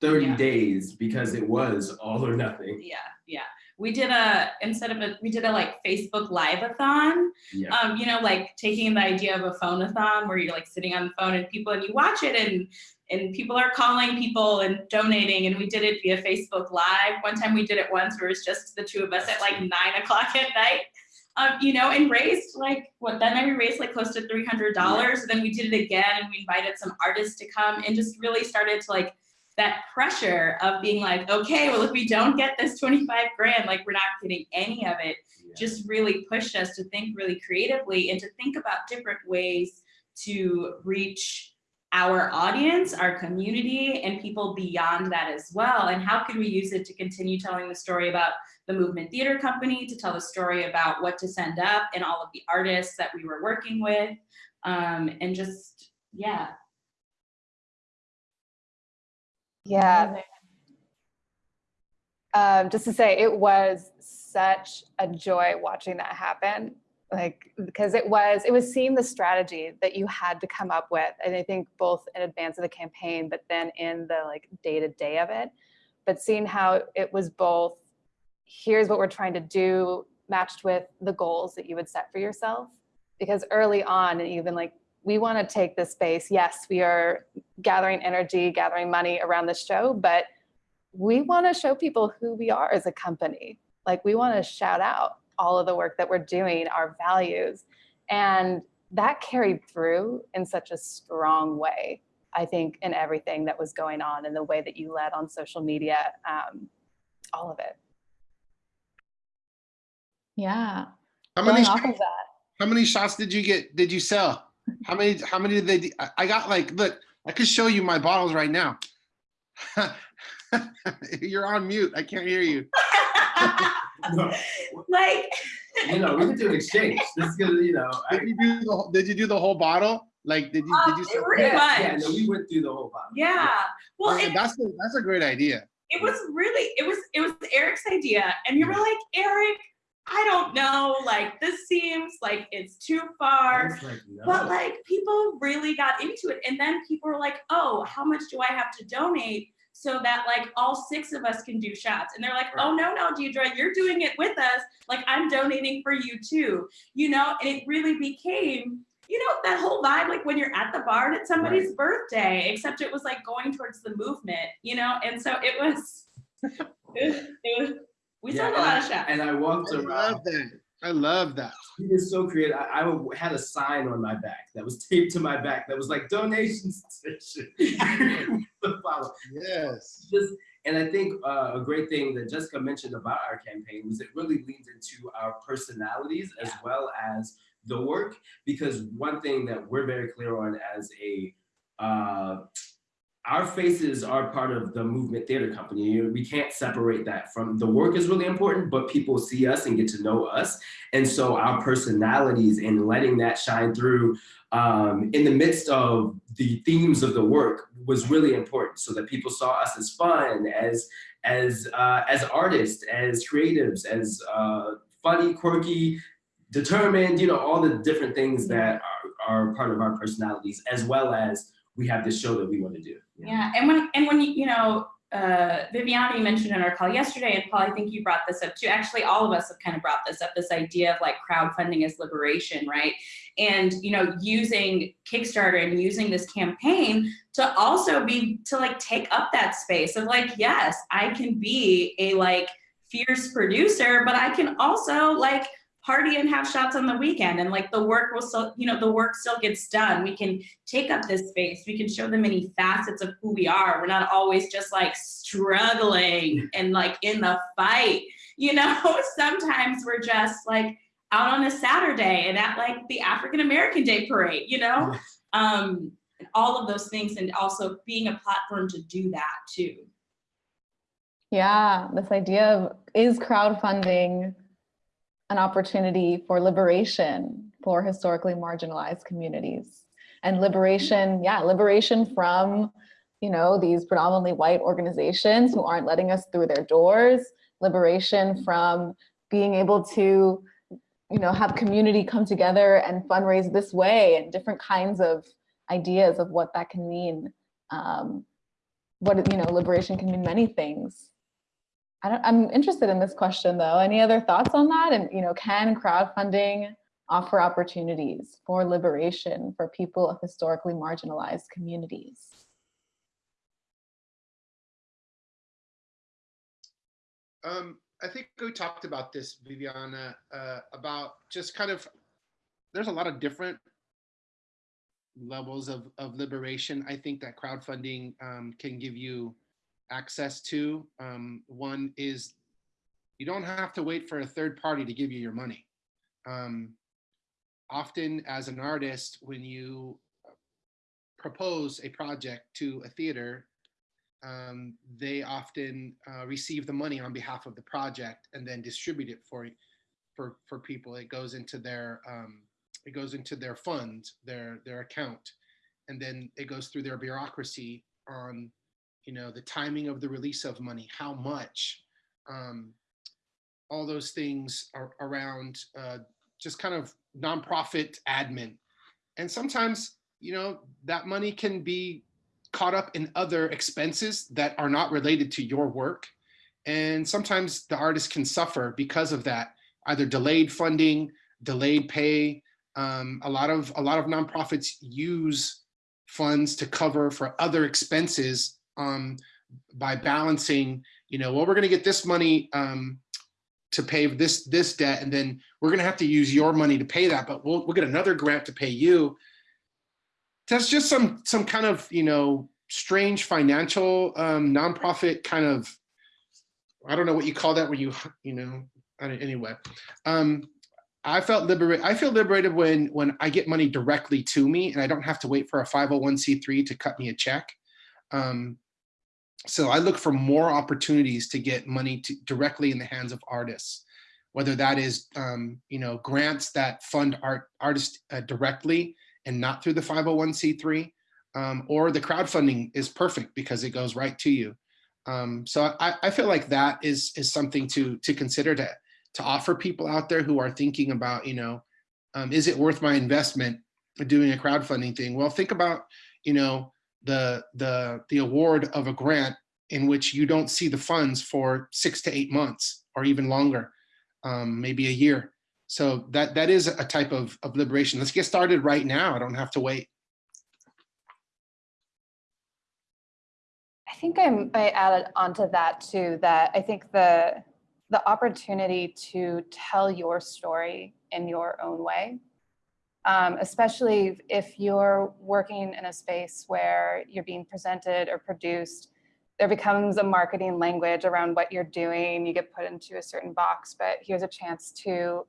30 Yeah. days because it was all or nothing. Yeah, yeah. We did a instead of a we did a like Facebook live-a-thon. Yeah. Um, you know, like taking the idea of a phone-a-thon where you're like sitting on the phone and people and you watch it and and people are calling people and donating and we did it via Facebook Live. One time we did it once where it was just the two of us at like nine o'clock at night. Um, you know, and raised like what that night we raised like close to three hundred dollars. Then we did it again and we invited some artists to come and just really started to like that pressure of being like, okay, well, if we don't get this 25 grand, like we're not getting any of it, just really pushed us to think really creatively and to think about different ways to reach our audience, our community, and people beyond that as well. And how can we use it to continue telling the story about the Movement Theater Company, to tell the story about what to send up and all of the artists that we were working with, um, and just, yeah. Yeah, um, just to say, it was such a joy watching that happen. Like, because it was, it was seeing the strategy that you had to come up with. And I think both in advance of the campaign, but then in the like day to day of it, but seeing how it was both, here's what we're trying to do matched with the goals that you would set for yourself. Because early on, and even like, we want to take this space. Yes, we are gathering energy, gathering money around the show, but we want to show people who we are as a company. Like we want to shout out all of the work that we're doing, our values. And that carried through in such a strong way, I think, in everything that was going on and the way that you led on social media, um, all of it. Yeah. How many off shots, of that. how many shots did you get? Did you sell? How many? How many did they? I- I got like look. I could show you my bottles right now. You're on mute. I can't hear you. like, you know, we could do an exchange. This is gonna, you know, I, Did you do the, whole- did you do the whole bottle? Like did you uh, did you? Sell- Pretty yeah, yeah, no, we went through the whole bottle. yeah. Well, Okay, it, that's a, that's a great idea. it was really it was it was eric's idea and you were like eric i don't know like this seems like it's too far like, no. but like people really got into it and then people were like oh how much do i have to donate so that like all six of us can do shots. And they're like oh no no Deadria you're doing it with us. Like i'm donating for you too. You know and it really became you know that whole vibe like when you're at the bar at somebody's birthday except it was like going towards the movement you know? And so it was it was, it was we Yeah, sold a lot I- of shots. And I walked I around. love that. I love that. He is so creative. I, I had a sign on my back that was taped to my back that was like donation station. Yes. Just and I think uh, a great thing that Jessica mentioned about our campaign was it really leans into our personalities as well as the work. Because one thing that we're very clear on as a uh, our faces are part of the movement theater company. We can't separate that from the work is really important, but people see us and get to know us. And so our personalities and letting that shine through um, in the midst of the themes of the work was really important so that people saw us as fun, as, as, uh, as artists, as creatives, as uh, funny, quirky, determined, you know, all the different things that are, are part of our personalities, as well as we have this show that we want to do. Yeah, and when and when you you know, uh, Viviana, you mentioned in our call yesterday, and Paul, I think you brought this up too. Actually, all of us have kind of brought this up. This idea of like crowdfunding as liberation, right? And you know, using Kickstarter and using this campaign to also be to like take up that space of like, yes, I can be a like fierce producer, but I can also like party and have shots on the weekend. And like the work will still you know the work still gets done. We can take up this space. We can show the many facets of who we are. We're not always just like struggling and like in the fight. You know sometimes we're just like out on a saturday and at like the african american day parade you know? Um all of those things and also being a platform to do that too. Yeah, this idea of is crowdfunding an opportunity for liberation for historically marginalized communities and liberation, yeah, liberation from, you know, these predominantly white organizations who aren't letting us through their doors, liberation from being able to, you know, have community come together and fundraise this way and different kinds of ideas of what that can mean. Um, what, you know, liberation can mean many things. I I'm interested in this question though. Any other thoughts on that? And you know, can crowdfunding offer opportunities for liberation for people of historically marginalized communities? Um, I think we talked about this, Viviana, uh, about just kind of, there's a lot of different levels of, of liberation. I think that crowdfunding um, can give you access to. Um, one is you don't have to wait for a third party to give you your money. Um, often as an artist, when you propose a project to a theater, um, they often uh, receive the money on behalf of the project and then distribute it for for for people. It goes into their um, it goes into their fund, their their account, and then it goes through their bureaucracy on you know the timing of the release of money, how much, um, all those things are around uh, just kind of nonprofit admin, and sometimes you know that money can be caught up in other expenses that are not related to your work. And sometimes the artist can suffer because of that, either delayed funding, delayed pay. Um, a lot of a lot of nonprofits use funds to cover for other expenses um, by balancing, you know, well, we're gonna get this money um, to pay this this debt, and then we're gonna have to use your money to pay that, but we'll, we'll get another grant to pay you. That's just some some kind of you know strange financial um nonprofit kind of i don't know what you call that when you you know anyway. Um i felt liberated i feel liberated when when i get money directly to me and i don't have to wait for a 501c3 to cut me a check. Um so i look for more opportunities to get money to directly in the hands of artists whether that is um you know grants that fund art artists uh, directly and not through the 501c3, um, or the crowdfunding is perfect because it goes right to you. Um, so I, I, feel like that is is something to to consider to to offer people out there who are thinking about, you know, um, is it worth my investment doing a crowdfunding thing? Well, think about, you know, the the the award of a grant in which you don't see the funds for six to eight months or even longer, um, maybe a year. So that that is a type of, of liberation. Let's get started right now. I don't have to wait. I think I'm, I added onto that too, that I think the the opportunity to tell your story in your own way, um, especially if you're working in a space where you're being presented or produced, there becomes a marketing language around what you're doing. You get put into a certain box, but here's a chance to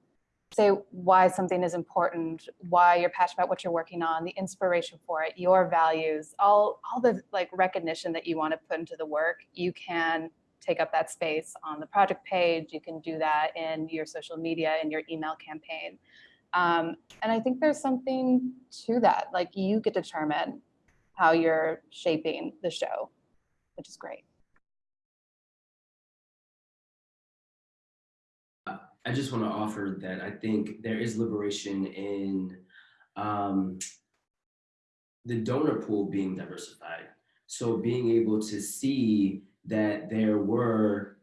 say why something is important, why you're passionate about what you're working on, the inspiration for it, your values, all, all the like recognition that you want to put into the work, you can take up that space on the project page. You can do that in your social media, in your email campaign. Um, and I think there's something to that. Like you get to determine how you're shaping the show, which is great. I just want to offer that I think there is liberation in um, the donor pool being diversified. So being able to see that there were,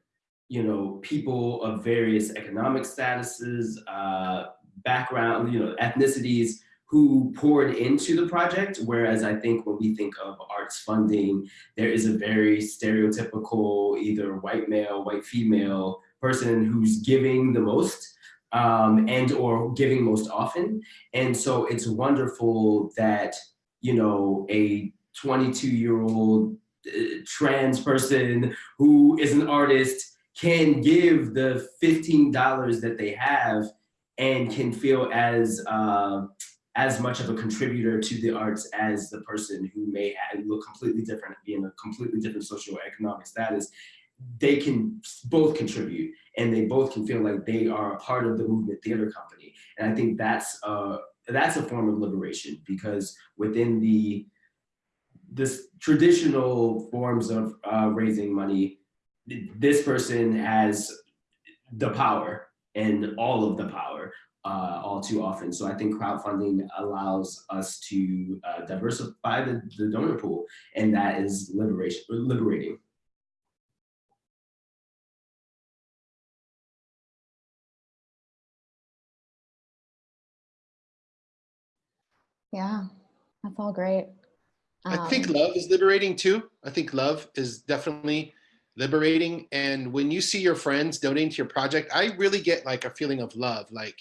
you know, people of various economic statuses, uh, background, you know, ethnicities who poured into the project. Whereas I think when we think of arts funding, there is a very stereotypical either white male, white female person who's giving the most um, and or giving most often. And so it's wonderful that, you know, a 22 year old uh, trans person who is an artist can give the $15 that they have and can feel as uh, as much of a contributor to the arts as the person who may look completely different, be in a completely different socioeconomic status, they can both contribute and they both can feel like they are a part of the movement theater company. And I think that's uh, that's a form of liberation because within the this traditional forms of uh, raising money, this person has the power and all of the power uh, all too often. So I think crowdfunding allows us to uh, diversify the, the donor pool, and that is liberation, liberating. Yeah, that's all great. I think Um, love is liberating too. I think love is definitely liberating. And when you see your friends donating to your project, I really get like a feeling of love. Like,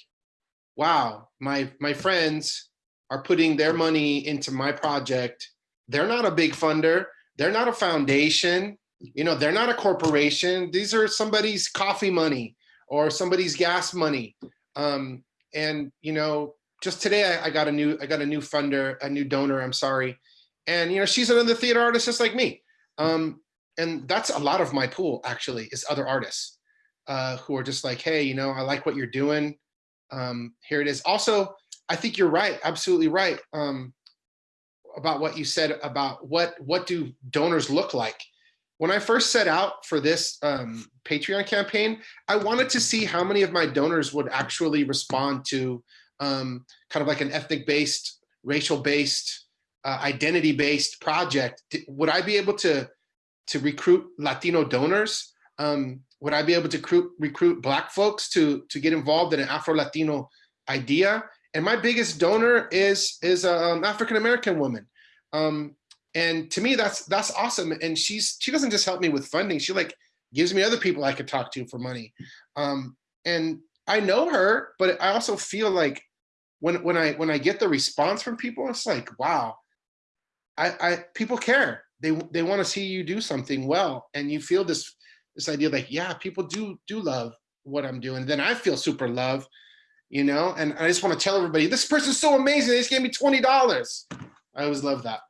wow, my my friends are putting their money into my project. They're not a big funder. They're not a foundation. You know, they're not a corporation. These are somebody's coffee money or somebody's gas money. Um, and you know, just today I, I got a new I got a new funder, a new donor. I'm sorry and you know she's another theater artist just like me um, and that's a lot of my pool actually is other artists uh, who are just like hey you know i like what you're doing. Um, here it is. Also i think you're right absolutely right um, about what you said about what what do donors look like. When i first set out for this um, patreon campaign i wanted to see how many of my donors would actually respond to um, kind of like an ethnic based racial based uh, identity-based project, would I be able to to recruit Latino donors? Um, would I be able to recruit, recruit Black folks to to get involved in an Afro-Latino idea? And my biggest donor is is an um, African American woman, um, and to me that's that's awesome. And she's she doesn't just help me with funding; she like gives me other people I could talk to for money. Um, and I know her, but I also feel like when when I when I get the response from people, it's like wow I, I people care. They they want to see you do something well, and you feel this this idea like, yeah, people do do love what I'm doing. Then I feel super love, you know. And I just want to tell everybody, this person's so amazing. They just gave me twenty dollars. I always love that.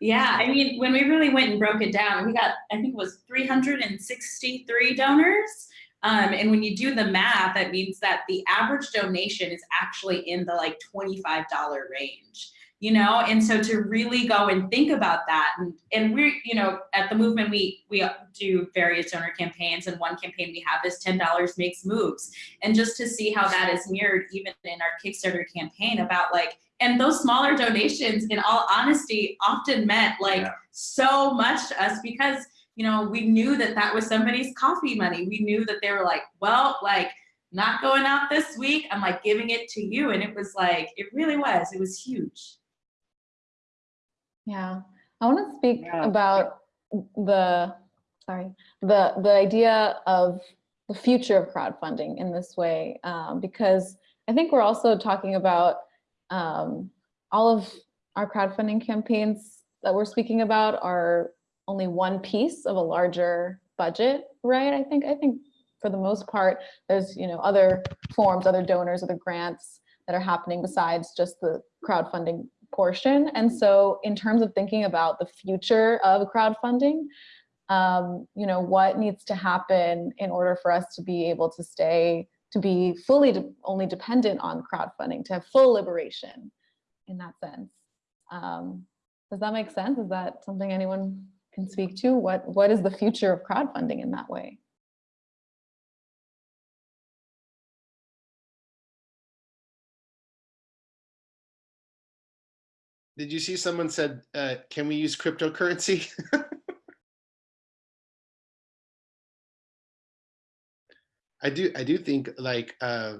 Yeah, I mean, when we really went and broke it down, we got I think it was 363 donors. Um, and when you do the math, that means that the average donation is actually in the like $25 range you know? And so to really go and think about that and, and we're you know at the movement we we do various donor campaigns and one campaign we have is $10 makes moves. And just to see how that is mirrored even in our kickstarter campaign about like and those smaller donations in all honesty often meant like yeah. so much to us because you know we knew that that was somebody's coffee money. We knew that they were like well like not going out this week. I'm like giving it to you. And it was like it really was. It was huge yeah, I want to speak Yeah. about the, sorry, the, the idea of the future of crowdfunding in this way, um, because I think we're also talking about um, all of our crowdfunding campaigns that we're speaking about are only one piece of a larger budget, right? I think, I think for the most part, there's, you know, other forms, other donors, other grants that are happening besides just the crowdfunding portion. And so in terms of thinking about the future of crowdfunding, um, you know, what needs to happen in order for us to be able to stay, to be fully de only dependent on crowdfunding, to have full liberation in that sense. Um, does that make sense? Is that something anyone can speak to? What What is the future of crowdfunding in that way? Did you see someone said, uh, can we use cryptocurrency? I do, I do think like uh,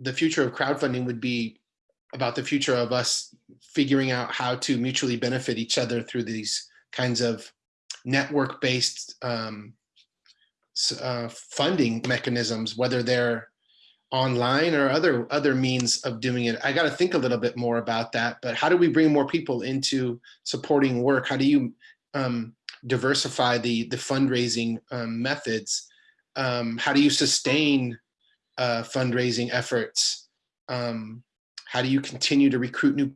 the future of crowdfunding would be about the future of us figuring out how to mutually benefit each other through these kinds of network-based um, uh, funding mechanisms, whether they're online or other other means of doing it. I got to think a little bit more about that. But how do we bring more people into supporting work? How do you um, diversify the the fundraising um, methods? Um, how do you sustain uh, fundraising efforts? Um, how do you continue to recruit new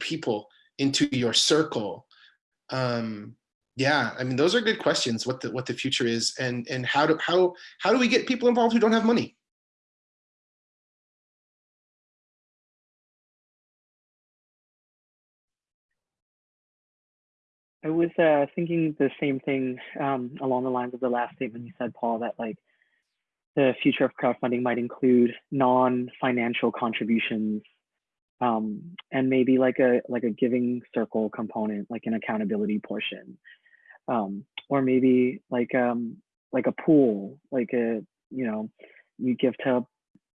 people into your circle? Um, yeah, I mean, those are good questions. What the what the future is, and and how do how how do we get people involved who don't have money? I was uh, thinking the same thing um, along the lines of the last statement you said, Paul, that like the future of crowdfunding might include non-financial contributions um, and maybe like a like a giving circle component, like an accountability portion, um, or maybe like um, like a pool, like a you know you give to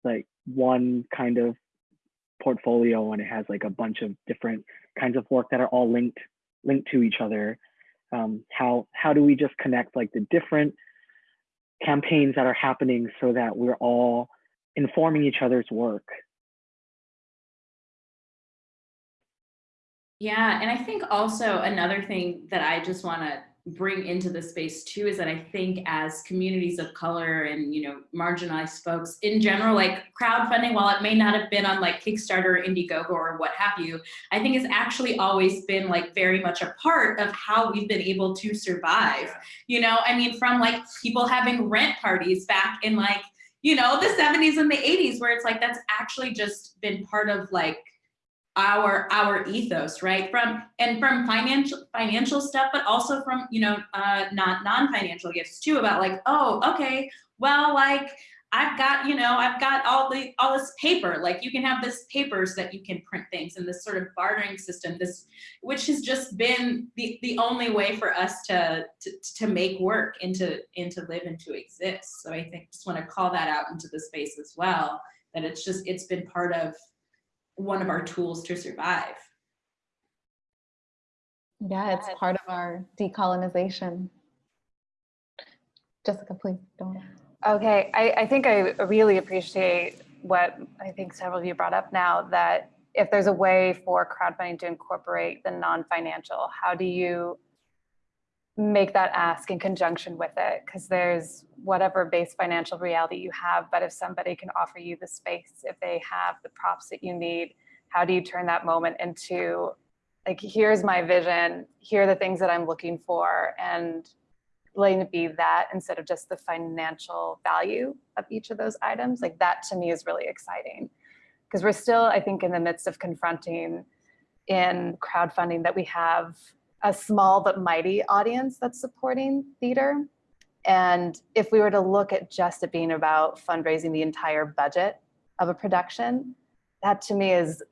like one kind of portfolio and it has like a bunch of different kinds of work that are all linked linked to each other. Um, how how do we just connect like the different campaigns that are happening so that we're all informing each other's work? Yeah, and I think also another thing that I just want to bring into the space too is that I think as communities of color and you know marginalized folks in general, like crowdfunding, while it may not have been on like Kickstarter, or Indiegogo, or what have you, I think it's actually always been like very much a part of how we've been able to survive. You know, I mean, from like people having rent parties back in like you know the 70s and the 80s, where it's like that's actually just been part of like our our ethos right? From and from financial financial stuff but also from you know uh not non-financial gifts too about like oh okay well like i've got you know i've got all the all this paper. Like you can have this papers that you can print things and this sort of bartering system this which has just been the the only way for us to to, to make work and to and to live and to exist. So i think just want to call that out into the space as well that it's just it's been part of one of our tools to survive. Yeah, it's part of our decolonization. Jessica, please don't. Okay, I, I think I really appreciate what I think several of you brought up now that if there's a way for crowdfunding to incorporate the non-financial, how do you make that ask in conjunction with it? Because there's whatever base financial reality you have, but if somebody can offer you the space, if they have the props that you need, how do you turn that moment into like, here's my vision, here are the things that I'm looking for, and letting it be that instead of just the financial value of each of those items. Like that to me is really exciting because we're still, I think, in the midst of confronting in crowdfunding that we have a small but mighty audience that's supporting theater. And if we were to look at just it being about fundraising the entire budget of a production, that to me is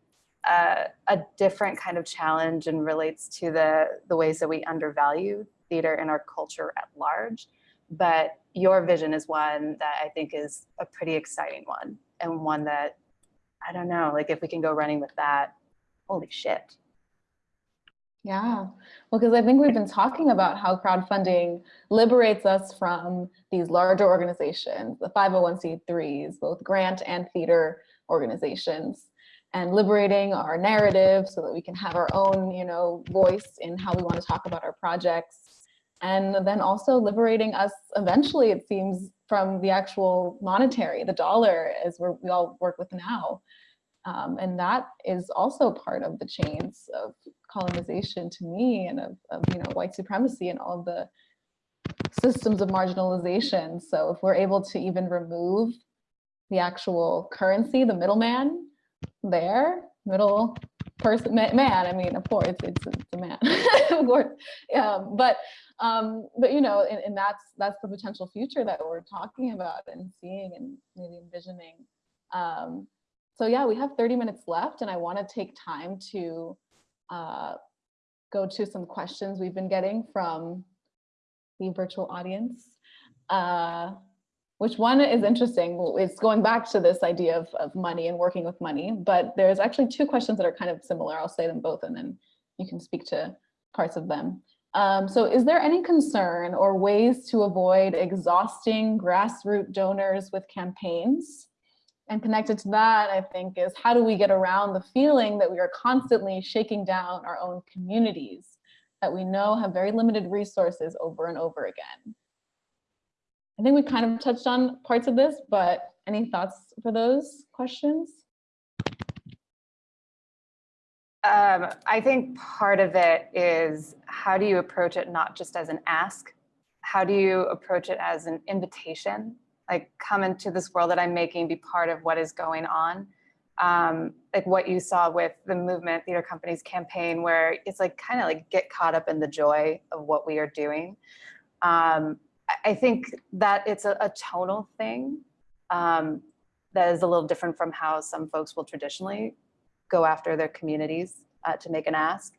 a, a different kind of challenge and relates to the, the ways that we undervalue theater in our culture at large. But your vision is one that I think is a pretty exciting one and one that, I don't know, like if we can go running with that, holy shit. Yeah, well, because I think we've been talking about how crowdfunding liberates us from these larger organizations, the 501c3s, both grant and theater organizations, and liberating our narrative so that we can have our own, you know, voice in how we want to talk about our projects. and then also liberating us eventually, it seems, from the actual monetary, the dollar, as we all work with now. Um, and that is also part of the chains of colonization to me and of, of you know white supremacy and all the systems of marginalization. So if we're able to even remove the actual currency, the middleman there, middle person, man, I mean, of course, it's, it's a man, of course. Um, but, um, but you know, and, and that's, that's the potential future that we're talking about and seeing and maybe envisioning. Um, so yeah, we have 30 minutes left and I wanna take time to uh, go to some questions we've been getting from the virtual audience. Uh, which one is interesting. It's going back to this idea of, of money and working with money, but there's actually two questions that are kind of similar. I'll say them both and then you can speak to parts of them. Um, so is there any concern or ways to avoid exhausting grassroots donors with campaigns? And connected to that, I think, is how do we get around the feeling that we are constantly shaking down our own communities that we know have very limited resources over and over again? I think we kind of touched on parts of this, but any thoughts for those questions? Um, I think part of it is how do you approach it not just as an ask? How do you approach it as an invitation? Like come into this world that I'm making, be part of what is going on. Um, like what you saw with the movement theater companies campaign, where it's like kind of like get caught up in the joy of what we are doing. Um, I think that it's a, a tonal thing um, that is a little different from how some folks will traditionally go after their communities uh, to make an ask.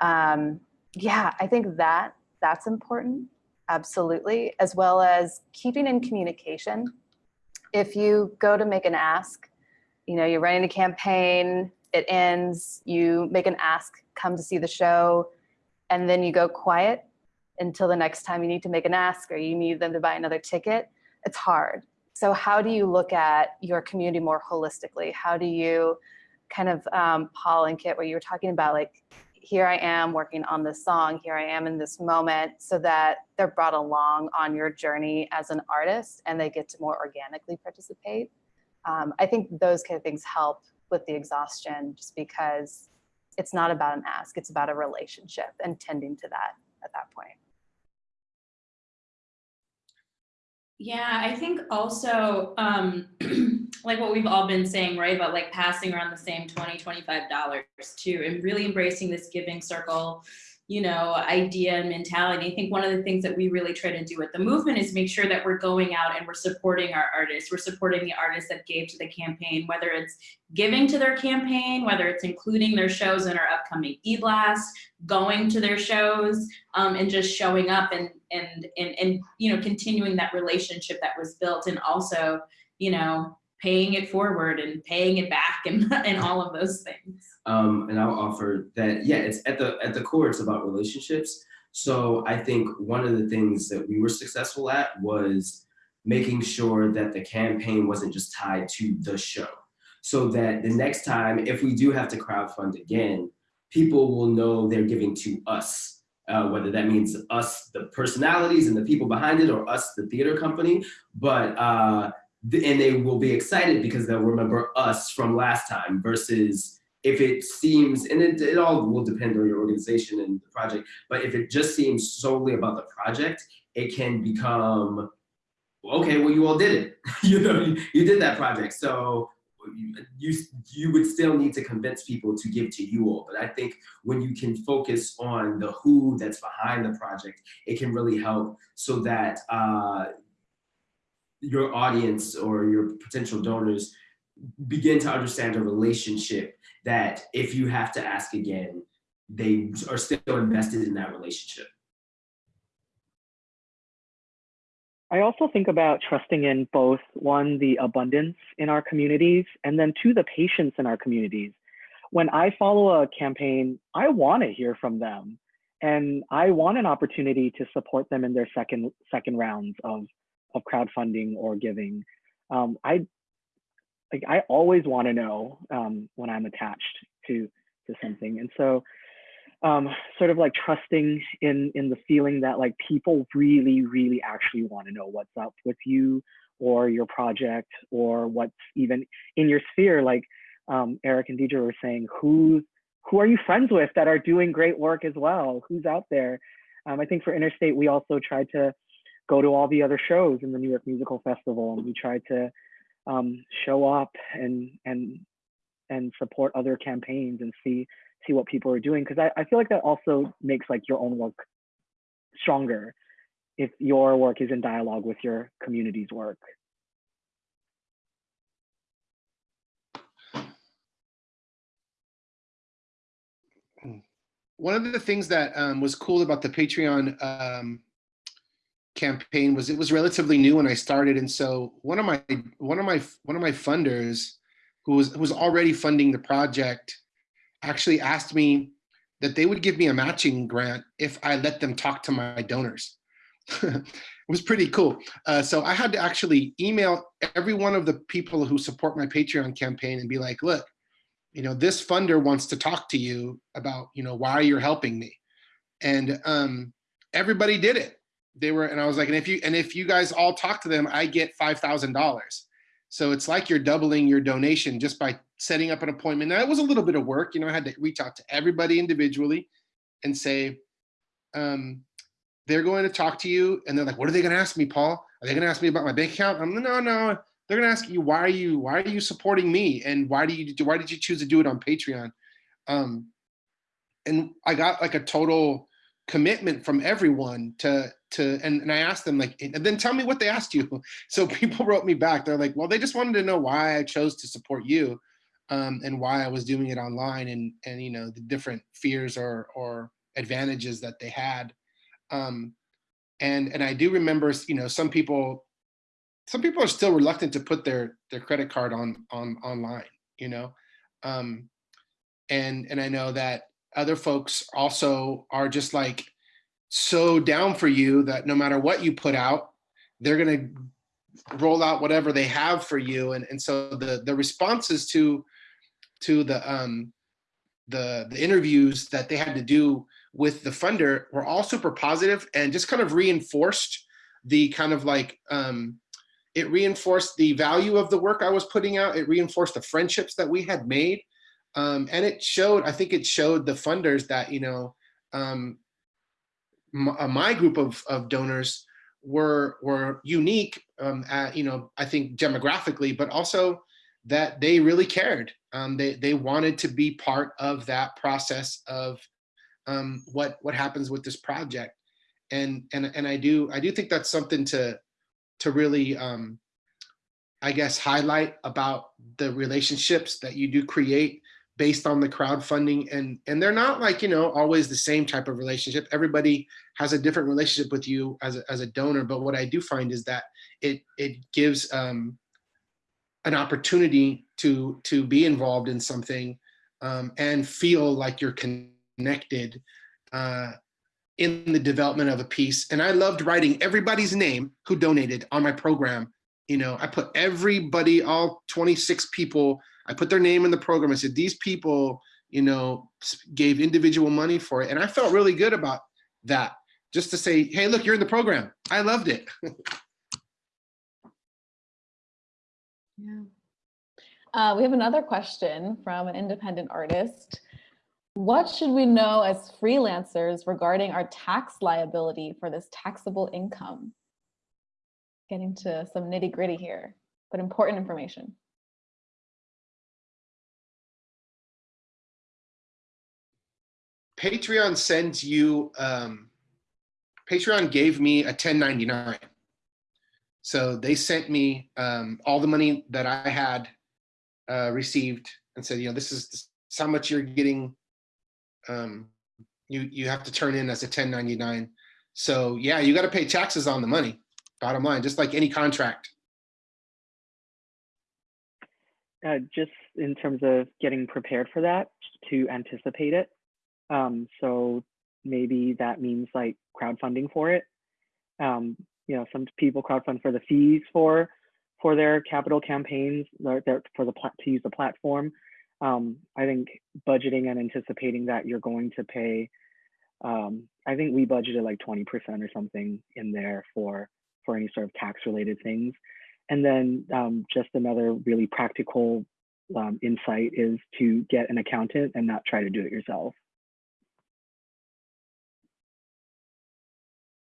Um, yeah, I think that that's important, absolutely, as well as keeping in communication. If you go to make an ask, you know, you're running a campaign, it ends, you make an ask, come to see the show, and then you go quiet until the next time you need to make an ask or you need them to buy another ticket, it's hard. So how do you look at your community more holistically? How do you kind of, um, Paul and Kit, where you were talking about like, here I am working on this song, here I am in this moment, so that they're brought along on your journey as an artist and they get to more organically participate. Um, I think those kind of things help with the exhaustion just because it's not about an ask, it's about a relationship and tending to that at that point. Yeah, I think also um, like what we've all been saying, right? About like passing around the same 20, $25 too, and really embracing this giving circle, you know, idea and mentality. I think one of the things that we really try to do with the movement is make sure that we're going out and we're supporting our artists. We're supporting the artists that gave to the campaign, whether it's giving to their campaign, whether it's including their shows in our upcoming e-blast, going to their shows, um, and just showing up and, and, and, and, you know, continuing that relationship that was built and also, you know, paying it forward and paying it back and, and all of those things. Um, and I'll offer that, yeah, it's at the, at the core, it's about relationships. So I think one of the things that we were successful at was making sure that the campaign wasn't just tied to the show. So that the next time, if we do have to crowdfund again, people will know they're giving to us uh, whether that means us, the personalities and the people behind it, or us, the theater company. But uh, and they will be excited because they'll remember us from last time versus if it seems, and it, it all will depend on your organization and the project, but if it just seems solely about the project, it can become, okay, well, you all did it. you know, you did that project. So you, you would still need to convince people to give to you all. But I think when you can focus on the who that's behind the project, it can really help so that uh, your audience or your potential donors begin to understand a relationship that if you have to ask again, they are still invested in that relationship. I also think about trusting in both one, the abundance in our communities, and then two, the patience in our communities. When I follow a campaign, I want to hear from them and I want an opportunity to support them in their second second rounds of of crowdfunding or giving. Um, I like I always want to know um, when I'm attached to to something, and so um, sort of like trusting in in the feeling that like people really, really actually want to know what's up with you or your project or what's even in your sphere. Like um, Eric and Deadria were saying, who who are you friends with that are doing great work as well? Who's out there? Um, I think for Interstate, we also tried to go to all the other shows in the New York Musical Festival, and we tried to um, show up and and and support other campaigns and see see what people are doing because I, I feel like that also makes like your own work stronger if your work is in dialogue with your community's work. One of the things that um, was cool about the Patreon um, campaign was it was relatively new when I started, and so one of my one of my one of my funders, who was who was already funding the project, actually asked me that they would give me a matching grant if I let them talk to my donors. it was pretty cool. Uh, so I had to actually email every one of the people who support my Patreon campaign and be like, look, you know, this funder wants to talk to you about, you know, why you're helping me. And um, everybody did it. They were, and I was like, and if you, and if you guys all talk to them, I get $5,000. So it's like you're doubling your donation just by setting up an appointment. Now it was a little bit of work, you know, I had to reach out to everybody individually and say, um, they're going to talk to you and they're like, what are they going to ask me, Paul? Are they going to ask me about my bank account? I'm like, no, no. They're going to ask you, why are you, why are you supporting me? And why do you, why did you choose to do it on Patreon? Um, and I got like a total commitment from everyone to, to, and, and I asked them like, and then tell me what they asked you. So people wrote me back. They're like, well, they just wanted to know why I chose to support you um, and why I was doing it online and, and, you know, the different fears or, or advantages that they had. Um, and, and I do remember, you know, some people, some people are still reluctant to put their, their credit card on, on online, you know? Um, and, and I know that other folks also are just like so down for you that no matter what you put out, they're gonna roll out whatever they have for you. And, and so the, the responses to, to the, um, the, the interviews that they had to do with the funder were all super positive and just kind of reinforced the kind of like, um, it reinforced the value of the work I was putting out. It reinforced the friendships that we had made. Um, and it showed, I think it showed the funders that, you know, um, my, uh, my group of, of donors were, were unique, um, at, you know, I think demographically, but also that they really cared. Um, they, they wanted to be part of that process of um, what, what happens with this project. And, and, and I do, I do think that's something to, to really, um, I guess, highlight about the relationships that you do create based on the crowdfunding and and they're not like you know always the same type of relationship. Everybody has a different relationship with you as a, as a donor but what i do find is that it it gives um an opportunity to to be involved in something um and feel like you're connected uh in the development of a piece. And i loved writing everybody's name who donated on my program. You know i put everybody all 26 people I put their name in the program. I said, these people, you know, gave individual money for it. And I felt really good about that. Just to say, hey, look, you're in the program. I loved it. yeah. Uh, we have another question from an independent artist. What should we know as freelancers regarding our tax liability for this taxable income? Getting to some nitty gritty here, but important information. Patreon sends you, um, Patreon gave me a 1099. So they sent me um, all the money that I had uh, received and said, you know, this is, this is how much you're getting. Um, you, you have to turn in as a 1099. So yeah, you got to pay taxes on the money, bottom line, just like any contract. Uh, just in terms of getting prepared for that, to anticipate it, um, so maybe that means like crowdfunding for it. Um, you know, some people crowdfund for the fees for for their capital campaigns, their, for the to use the platform. um, I think budgeting and anticipating that you're going to pay, um, I think we budgeted like 20% or something in there for, for any sort of tax related things. And then um, just another really practical um, insight is to get an accountant and not try to do it yourself.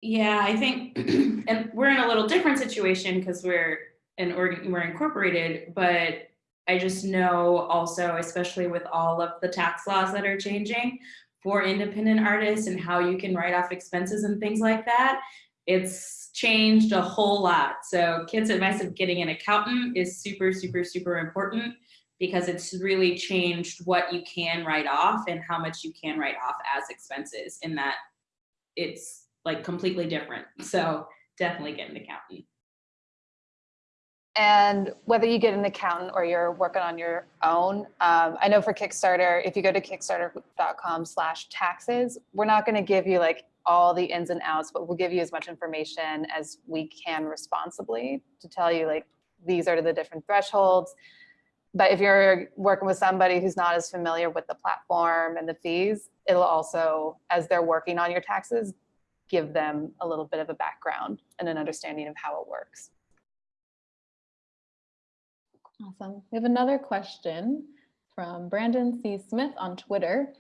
Yeah, I think, and we're in a little different situation because we're an organ, we're incorporated, but I just know also, especially with all of the tax laws that are changing for independent artists and how you can write off expenses and things like that, it's changed a whole lot. So kids' advice of getting an accountant is super, super, super important because it's really changed what you can write off and how much you can write off as expenses in that it's like completely different. So definitely get an accountant. And whether you get an accountant or you're working on your own, um, I know for Kickstarter, if you go to kickstarter.com slash taxes, we're not gonna give you like all the ins and outs, but we'll give you as much information as we can responsibly to tell you like, these are the different thresholds. But if you're working with somebody who's not as familiar with the platform and the fees, it'll also, as they're working on your taxes, give them a little bit of a background and an understanding of how it works. Awesome. We have another question from Brandon C. Smith on Twitter.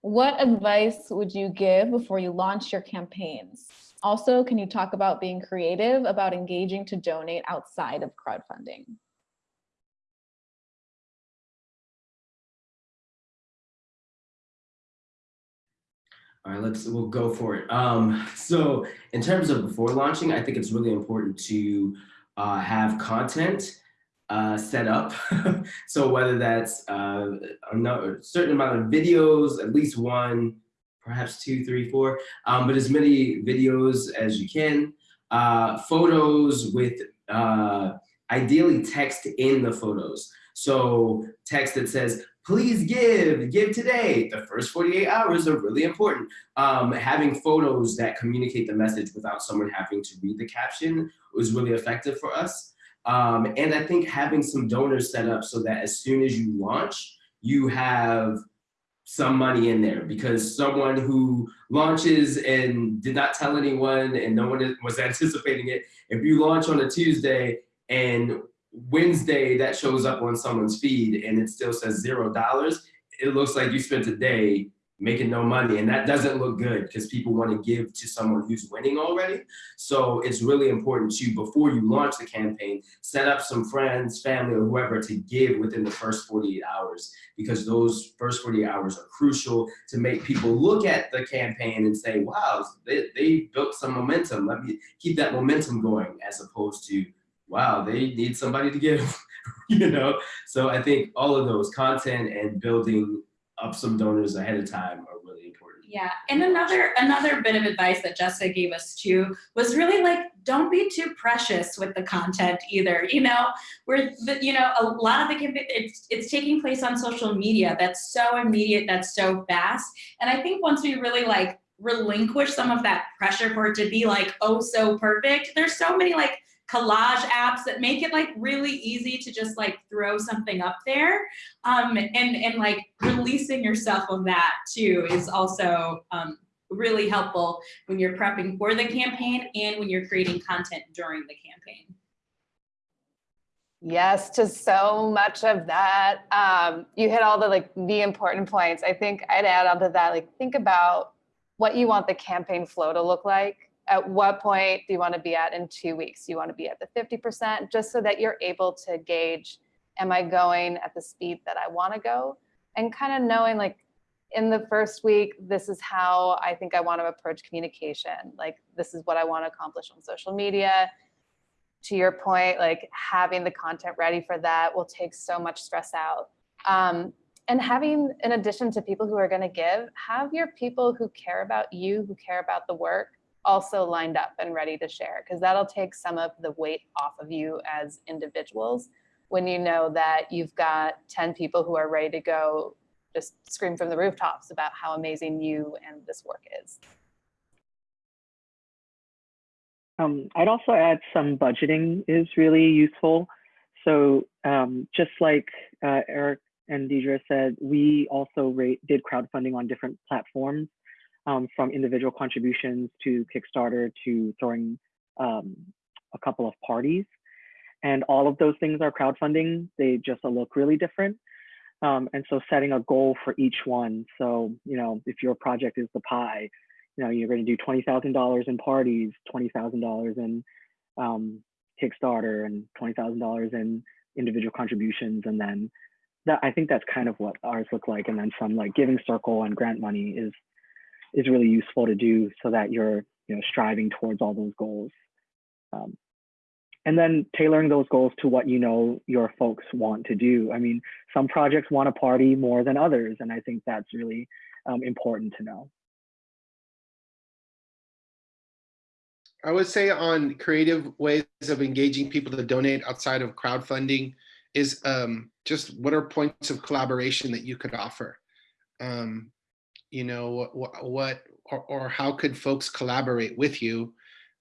What advice would you give before you launch your campaigns? Also, can you talk about being creative about engaging to donate outside of crowdfunding? All right, let's we'll go for it. Um, so in terms of before launching, I think it's really important to uh, have content uh, set up. so whether that's uh, a certain amount of videos, at least one, perhaps two, three, four, um, but as many videos as you can. Uh, photos with uh, ideally text in the photos. So text that says, please give, give today. The first 48 hours are really important. Um, having photos that communicate the message without someone having to read the caption was really effective for us. Um, and I think having some donors set up so that as soon as you launch, you have some money in there because someone who launches and did not tell anyone and no one was anticipating it, if you launch on a Tuesday and Wednesday that shows up on someone's feed and it still says zero dollars, it looks like you spent a day making no money and that doesn't look good because people want to give to someone who's winning already. So it's really important to, before you launch the campaign, set up some friends, family, or whoever to give within the first 48 hours because those first 48 hours are crucial to make people look at the campaign and say, wow, they, they built some momentum. Let me keep that momentum going as opposed to, wow, they need somebody to give, you know? So I think all of those content and building up some donors ahead of time are really important. Yeah, and another another bit of advice that Jessica gave us too was really like don't be too precious with the content either. You know, where the, you know a lot of the campaign it's it's taking place on social media. That's so immediate. That's so fast. And I think once we really like relinquish some of that pressure for it to be like oh so perfect, there's so many like collage apps that make it like really easy to just like throw something up there. Um, and, and like releasing yourself of that too is also um, really helpful when you're prepping for the campaign and when you're creating content during the campaign. Yes, to so much of that. Um, you hit all the like the important points. I think I'd add on to that, like think about what you want the campaign flow to look like at what point do you want to be at in two weeks? You want to be at the 50%? Just so that you're able to gauge, am I going at the speed that I want to go? And kind of knowing like in the first week, this is how I think I want to approach communication. Like this is what I want to accomplish on social media. To your point, like having the content ready for that will take so much stress out. Um, and having, in addition to people who are going to give, have your people who care about you, who care about the work, also lined up and ready to share because that'll take some of the weight off of you as individuals when you know that you've got 10 people who are ready to go just scream from the rooftops about how amazing you and this work is. Um, I'd also add some budgeting is really useful. So um, just like uh, Eric and Deadria said, we also rate, did crowdfunding on different platforms, um, from individual contributions to Kickstarter to throwing um, a couple of parties. And all of those things are crowdfunding. They just look really different. Um, and so setting a goal for each one. So, you know, if your project is the pie, you know, you're going to do $20,000 in parties, $20,000 in um, Kickstarter and $20,000 in individual contributions. And then that, I think that's kind of what ours look like. And then some like giving circle and grant money is, is really useful to do so that you're, you know, striving towards all those goals. Um, and then tailoring those goals to what you know your folks want to do. I mean, some projects want to party more than others, and I think that's really um, important to know. I would say on creative ways of engaging people to donate outside of crowdfunding is um, just what are points of collaboration that you could offer? Um, you know, what, what or, or how could folks collaborate with you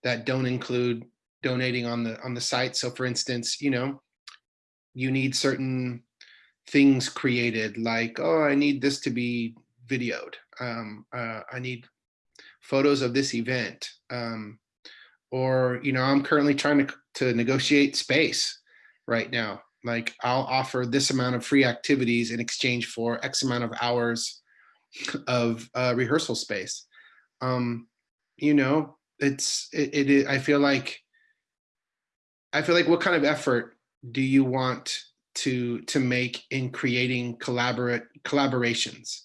that don't include donating on the on the site? So for instance, you know, you need certain things created like, oh, I need this to be videoed. Um, uh, I need photos of this event. Um, or you know i'm currently trying to, to negotiate space right now like i'll offer this amount of free activities in exchange for x amount of hours of uh, rehearsal space. Um you know it's it, it i feel like i feel like what kind of effort do you want to to make in creating collaborate collaborations?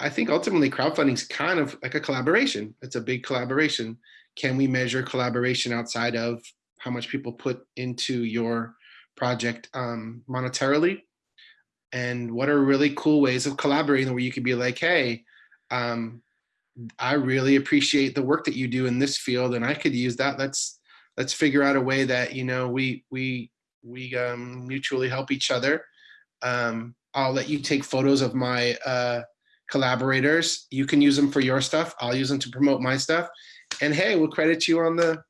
I think ultimately crowdfunding is kind of like a collaboration. It's a big collaboration. Can we measure collaboration outside of how much people put into your project um, monetarily? And what are really cool ways of collaborating where you could be like, hey, um, I really appreciate the work that you do in this field and I could use that. Let's let's figure out a way that, you know, we we we um, mutually help each other. Um, I'll let you take photos of my uh, collaborators. You can use them for your stuff. I'll use them to promote my stuff and hey, we'll credit you on the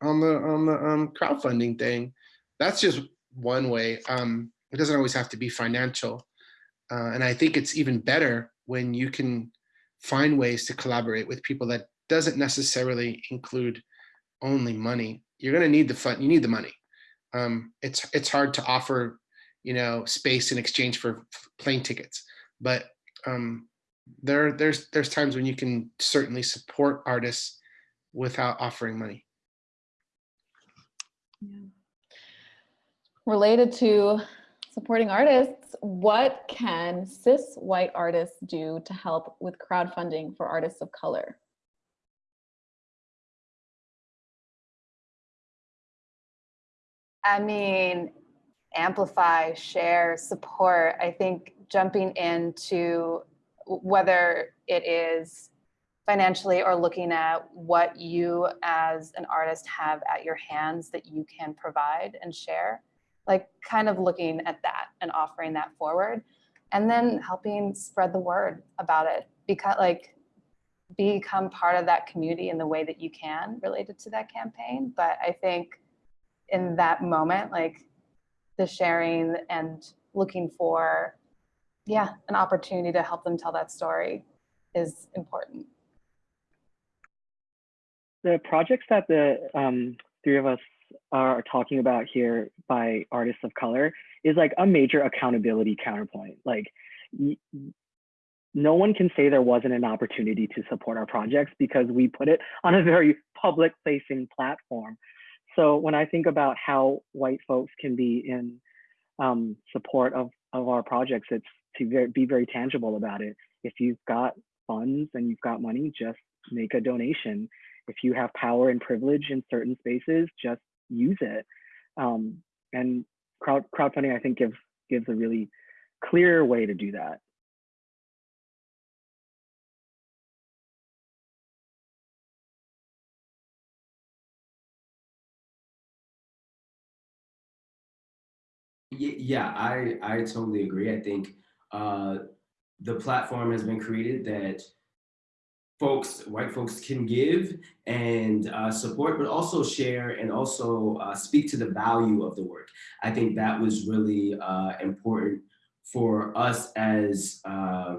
on the on the um, crowdfunding thing. That's just one way. Um, it doesn't always have to be financial, uh, and I think it's even better when you can find ways to collaborate with people that doesn't necessarily include only money. You're going to need the fun. You need the money. Um, it's it's hard to offer, you know, space in exchange for plane tickets, but um, there there's there's times when you can certainly support artists without offering money. Yeah. Related to supporting artists, what can cis white artists do to help with crowdfunding for artists of color? I mean, amplify, share, support. I think jumping into whether it is financially or looking at what you as an artist have at your hands that you can provide and share like kind of looking at that and offering that forward and then helping spread the word about it because like become part of that community in the way that you can related to that campaign. But i think in that moment like the sharing and looking for yeah an opportunity to help them tell that story is important. The projects that the um, three of us are talking about here by artists of color is like a major accountability counterpoint. Like no one can say there wasn't an opportunity to support our projects because we put it on a very public facing platform. So when I think about how white folks can be in um, support of, of our projects, it's to be very tangible about it. If you've got funds and you've got money, just make a donation if you have power and privilege in certain spaces, just use it. Um, and crowd crowdfunding, I think, gives gives a really clear way to do that. Yeah, I I totally agree. I think uh, the platform has been created that folks, white folks can give and uh, support, but also share and also uh, speak to the value of the work. I think that was really uh, important for us as uh,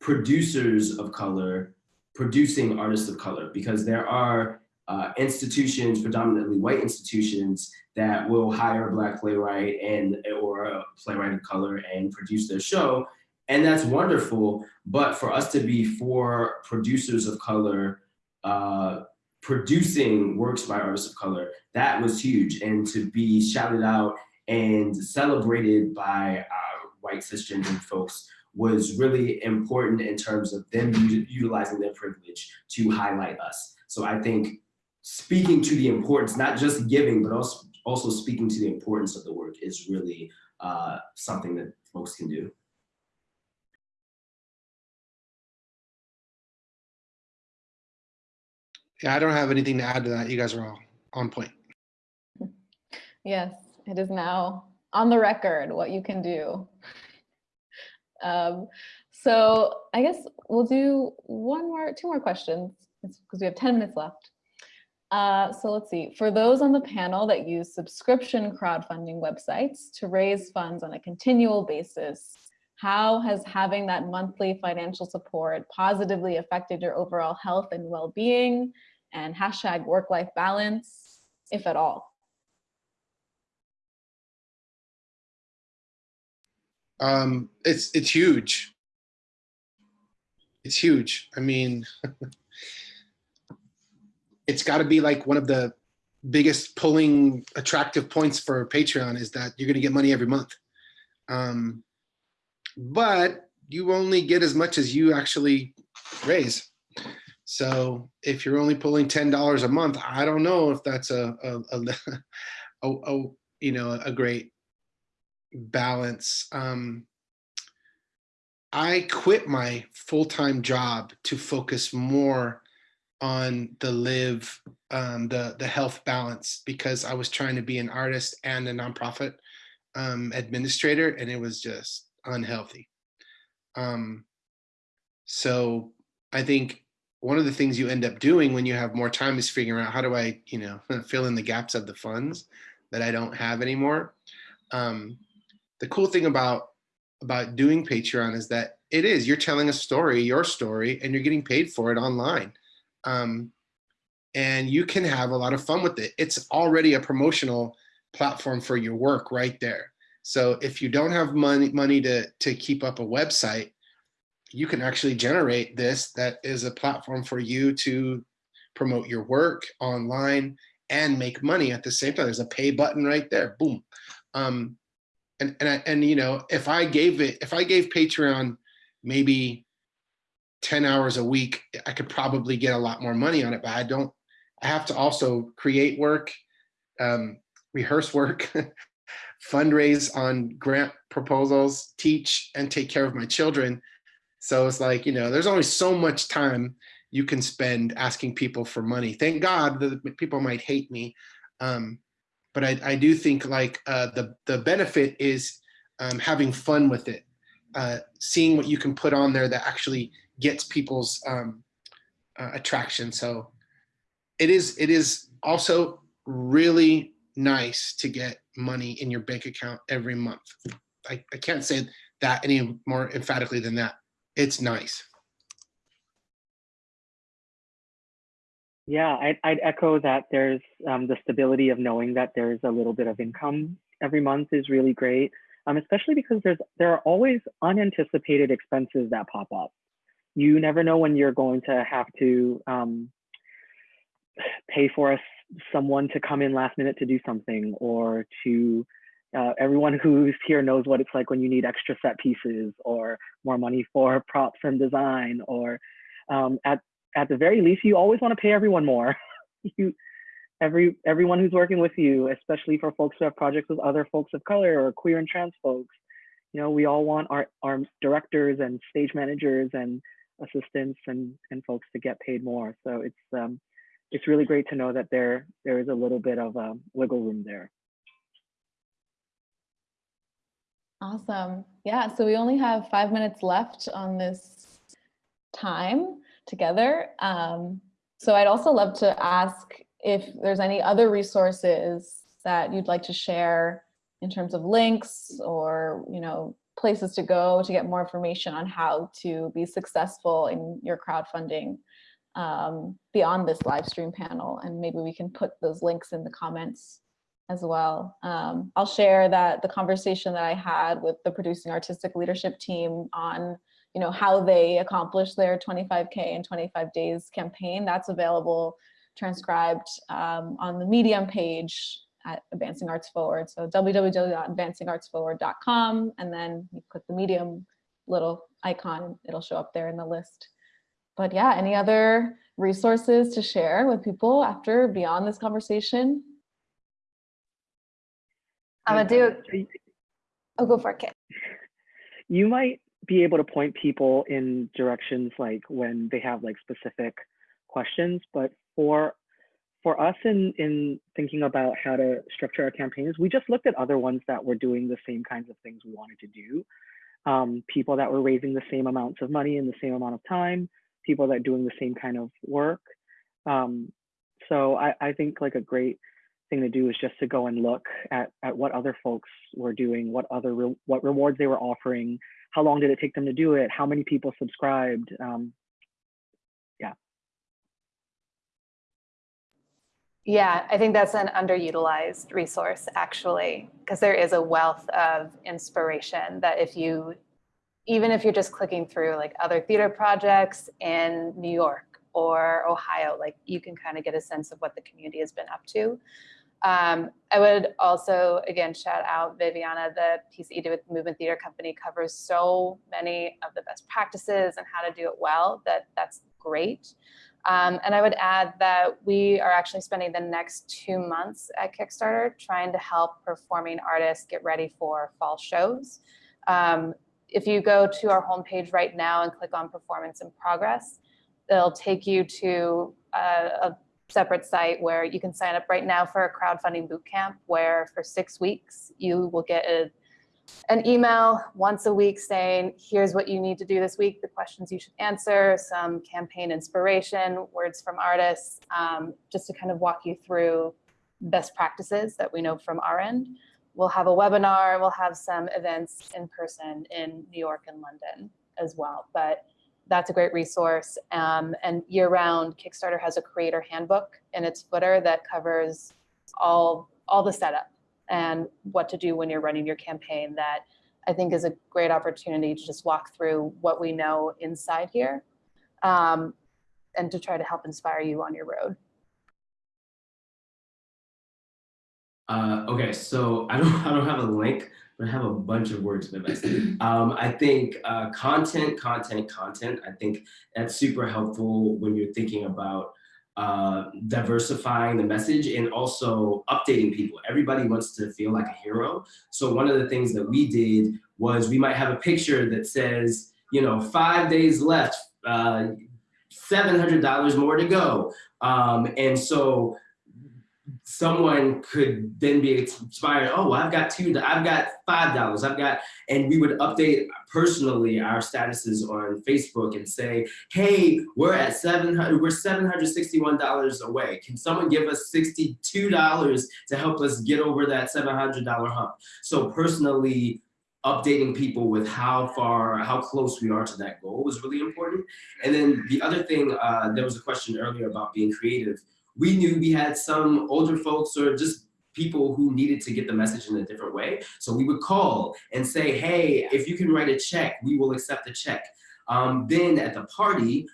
producers of color, producing artists of color, because there are uh, institutions, predominantly white institutions, that will hire a black playwright and or a playwright of color and produce their show. And that's wonderful. But for us to be for producers of color, uh, producing works by artists of color, that was huge. And to be shouted out and celebrated by white cisgender folks was really important in terms of them utilizing their privilege to highlight us. So I think speaking to the importance, not just giving, but also also speaking to the importance of the work is really uh, something that folks can do. Yeah, I don't have anything to add to that. You guys are all on point. Yes, it is now on the record what you can do. Um, so I guess we'll do one more, two more questions because we have 10 minutes left. Uh, so let's see, for those on the panel that use subscription crowdfunding websites to raise funds on a continual basis, how has having that monthly financial support positively affected your overall health and well-being and hashtag work-life balance, if at all? Um, it's it's huge. It's huge. I mean, it's got to be like one of the biggest pulling attractive points for Patreon is that you're going to get money every month. Um, but you only get as much as you actually raise. So if you're only pulling $10 a month, I don't know if that's a, a, a, a, you know, a great balance. Um, I quit my full-time job to focus more on the live, um, the, the health balance because I was trying to be an artist and a nonprofit um, administrator and it was just unhealthy. Um, so I think one of the things you end up doing when you have more time is figuring out how do I, you know, fill in the gaps of the funds that I don't have anymore. Um, the cool thing about about doing Patreon is that it is you're telling a story, your story, and you're getting paid for it online. Um, and you can have a lot of fun with it. It's already a promotional platform for your work right there. So if you don't have money money to to keep up a website, you can actually generate this that is a platform for you to promote your work online and make money at the same time. There's a pay button right there. Boom. Um, and and I, and you know, if I gave it, if I gave Patreon maybe 10 hours a week, I could probably get a lot more money on it, but I don't, I have to also create work, um, rehearse work, fundraise on grant proposals, teach and take care of my children. So it's like, you know, there's only so much time you can spend asking people for money. Thank God that people might hate me. Um, but I, I do think like uh, the, the benefit is um, having fun with it, uh, seeing what you can put on there that actually gets people's um, uh, attraction. So it is it is also really nice to get money in your bank account every month. I, I can't say that any more emphatically than that. It's nice. Yeah, I'd, I'd echo that there's um, the stability of knowing that there's a little bit of income every month is really great, um, especially because there's there are always unanticipated expenses that pop up you never know when you're going to have to um, pay for us someone to come in last minute to do something or to uh, everyone who's here knows what it's like when you need extra set pieces or more money for props and design or um, at at the very least you always want to pay everyone more you every everyone who's working with you especially for folks who have projects with other folks of color or queer and trans folks you know we all want our our directors and stage managers and assistants and, and folks to get paid more. So it's um, it's really great to know that there there is a little bit of um, wiggle room there. Awesome. Yeah, so we only have five minutes left on this time together. Um, so I'd also love to ask if there's any other resources that you'd like to share in terms of links or, you know, places to go to get more information on how to be successful in your crowdfunding um, beyond this live stream panel. And maybe we can put those links in the comments as well. Um, I'll share that the conversation that I had with the producing artistic leadership team on you know, how they accomplished their 25K in 25 days campaign, that's available transcribed um, on the Medium page at Advancing Arts Forward. So www.advancingartsforward.com, and then you click the Medium little icon, it'll show up there in the list. But yeah, any other resources to share with people after beyond this conversation? I'm gonna do, oh, go for it, Kit. You might be able to point people in directions like when they have like specific questions, but for for us in in thinking about how to structure our campaigns, we just looked at other ones that were doing the same kinds of things we wanted to do. Um, people that were raising the same amounts of money in the same amount of time, people that doing the same kind of work. Um, so I, I think like a great thing to do is just to go and look at, at what other folks were doing, what other re what rewards they were offering, how long did it take them to do it, how many people subscribed. Um, yeah. Yeah, I think that's an underutilized resource actually, because there is a wealth of inspiration that if you, even if you're just clicking through like other theater projects in New York or Ohio, like you can kind of get a sense of what the community has been up to. Um, I would also, again, shout out Viviana, the piece that you did with Movement Theater Company covers so many of the best practices and how to do it well that that's great. Um, and I would add that we are actually spending the next two months at Kickstarter trying to help performing artists get ready for fall shows. Um, if you go to our homepage right now and click on performance in progress, it'll take you to a, a separate site where you can sign up right now for a crowdfunding bootcamp where for six weeks you will get a, an email once a week saying, here's what you need to do this week, the questions you should answer, some campaign inspiration, words from artists, um, just to kind of walk you through best practices that we know from our end. We'll have a webinar, we'll have some events in person in New York and London as well. But that's a great resource. Um, and year round, Kickstarter has a creator handbook in its footer that covers all, all the setup and what to do when you're running your campaign that I think is a great opportunity to just walk through what we know inside here um, and to try to help inspire you on your road. Uh, okay, so I don't, I don't have a link, I have a bunch of words for this. Um, I think uh, content, content, content. I think that's super helpful when you're thinking about uh, diversifying the message and also updating people. Everybody wants to feel like a hero. So one of the things that we did was we might have a picture that says, you know, five days left, uh, $700 more to go. Um, and so someone could then be inspired, oh, I've got two, I've got $5, I've got, and we would update personally our statuses on Facebook and say, hey, we're at 700, we're $761 away. Can someone give us $62 to help us get over that $700 hump? So personally, updating people with how far, how close we are to that goal was really important. And then the other thing, uh, there was a question earlier about being creative we knew we had some older folks or just people who needed to get the message in a different way. So we would call and say, hey, if you can write a check, we will accept the check. Um, then at the party,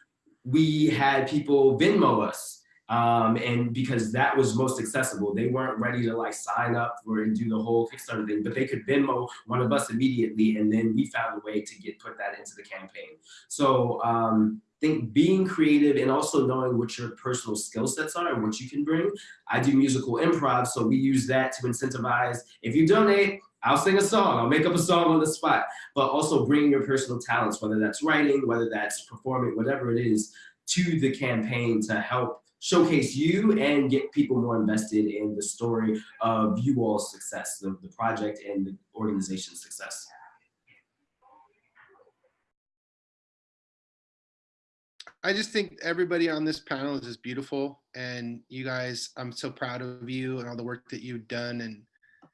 we had people Venmo us. Um, and because that was most accessible, they weren't ready to like sign up and do the whole Kickstarter thing, but they could Venmo one of us immediately, and then we found a way to get put that into the campaign. So um, think being creative and also knowing what your personal skill sets are and what you can bring. I do musical improv, so we use that to incentivize. If you donate, I'll sing a song, I'll make up a song on the spot, but also bring your personal talents, whether that's writing, whether that's performing, whatever it is, to the campaign to help showcase you and get people more invested in the story of you all's success, the, the project and the organization's success. I just think everybody on this panel is just beautiful. And you guys, I'm so proud of you and all the work that you've done. And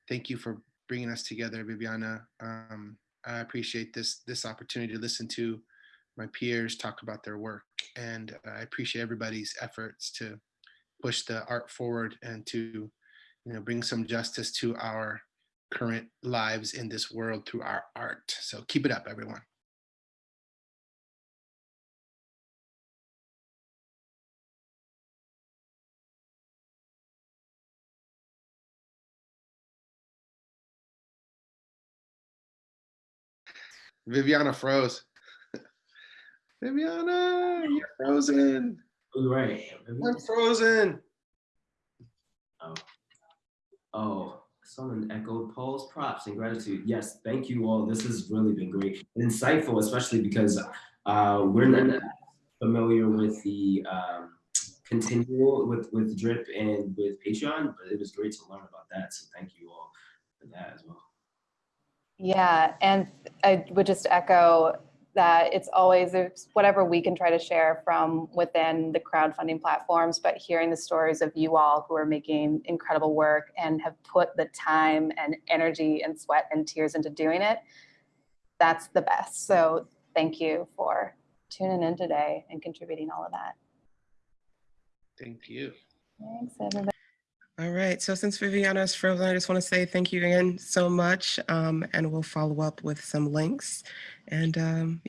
thank you for bringing us together, Viviana. Um, I appreciate this this opportunity to listen to my peers talk about their work, and I appreciate everybody's efforts to push the art forward and to you know bring some justice to our current lives in this world through our art. So keep it up, everyone. Viviana froze. Viviana, you're frozen. Oh, right. I'm frozen. Oh. Oh, someone echoed Paul's props and gratitude. Yes, thank you all. This has really been great and insightful, especially because uh, we're not familiar with the um, continual with with Drip and with Patreon, but it was great to learn about that. So thank you all for that as well. Yeah, and I would just echo that it's always whatever we can try to share from within the crowdfunding platforms, but hearing the stories of you all who are making incredible work and have put the time and energy and sweat and tears into doing it, that's the best. So thank you for tuning in today and contributing all of that. Thank you. Thanks, everybody. All right, so since Viviana is frozen, I just want to say thank you again so much, um, and we'll follow up with some links. And um,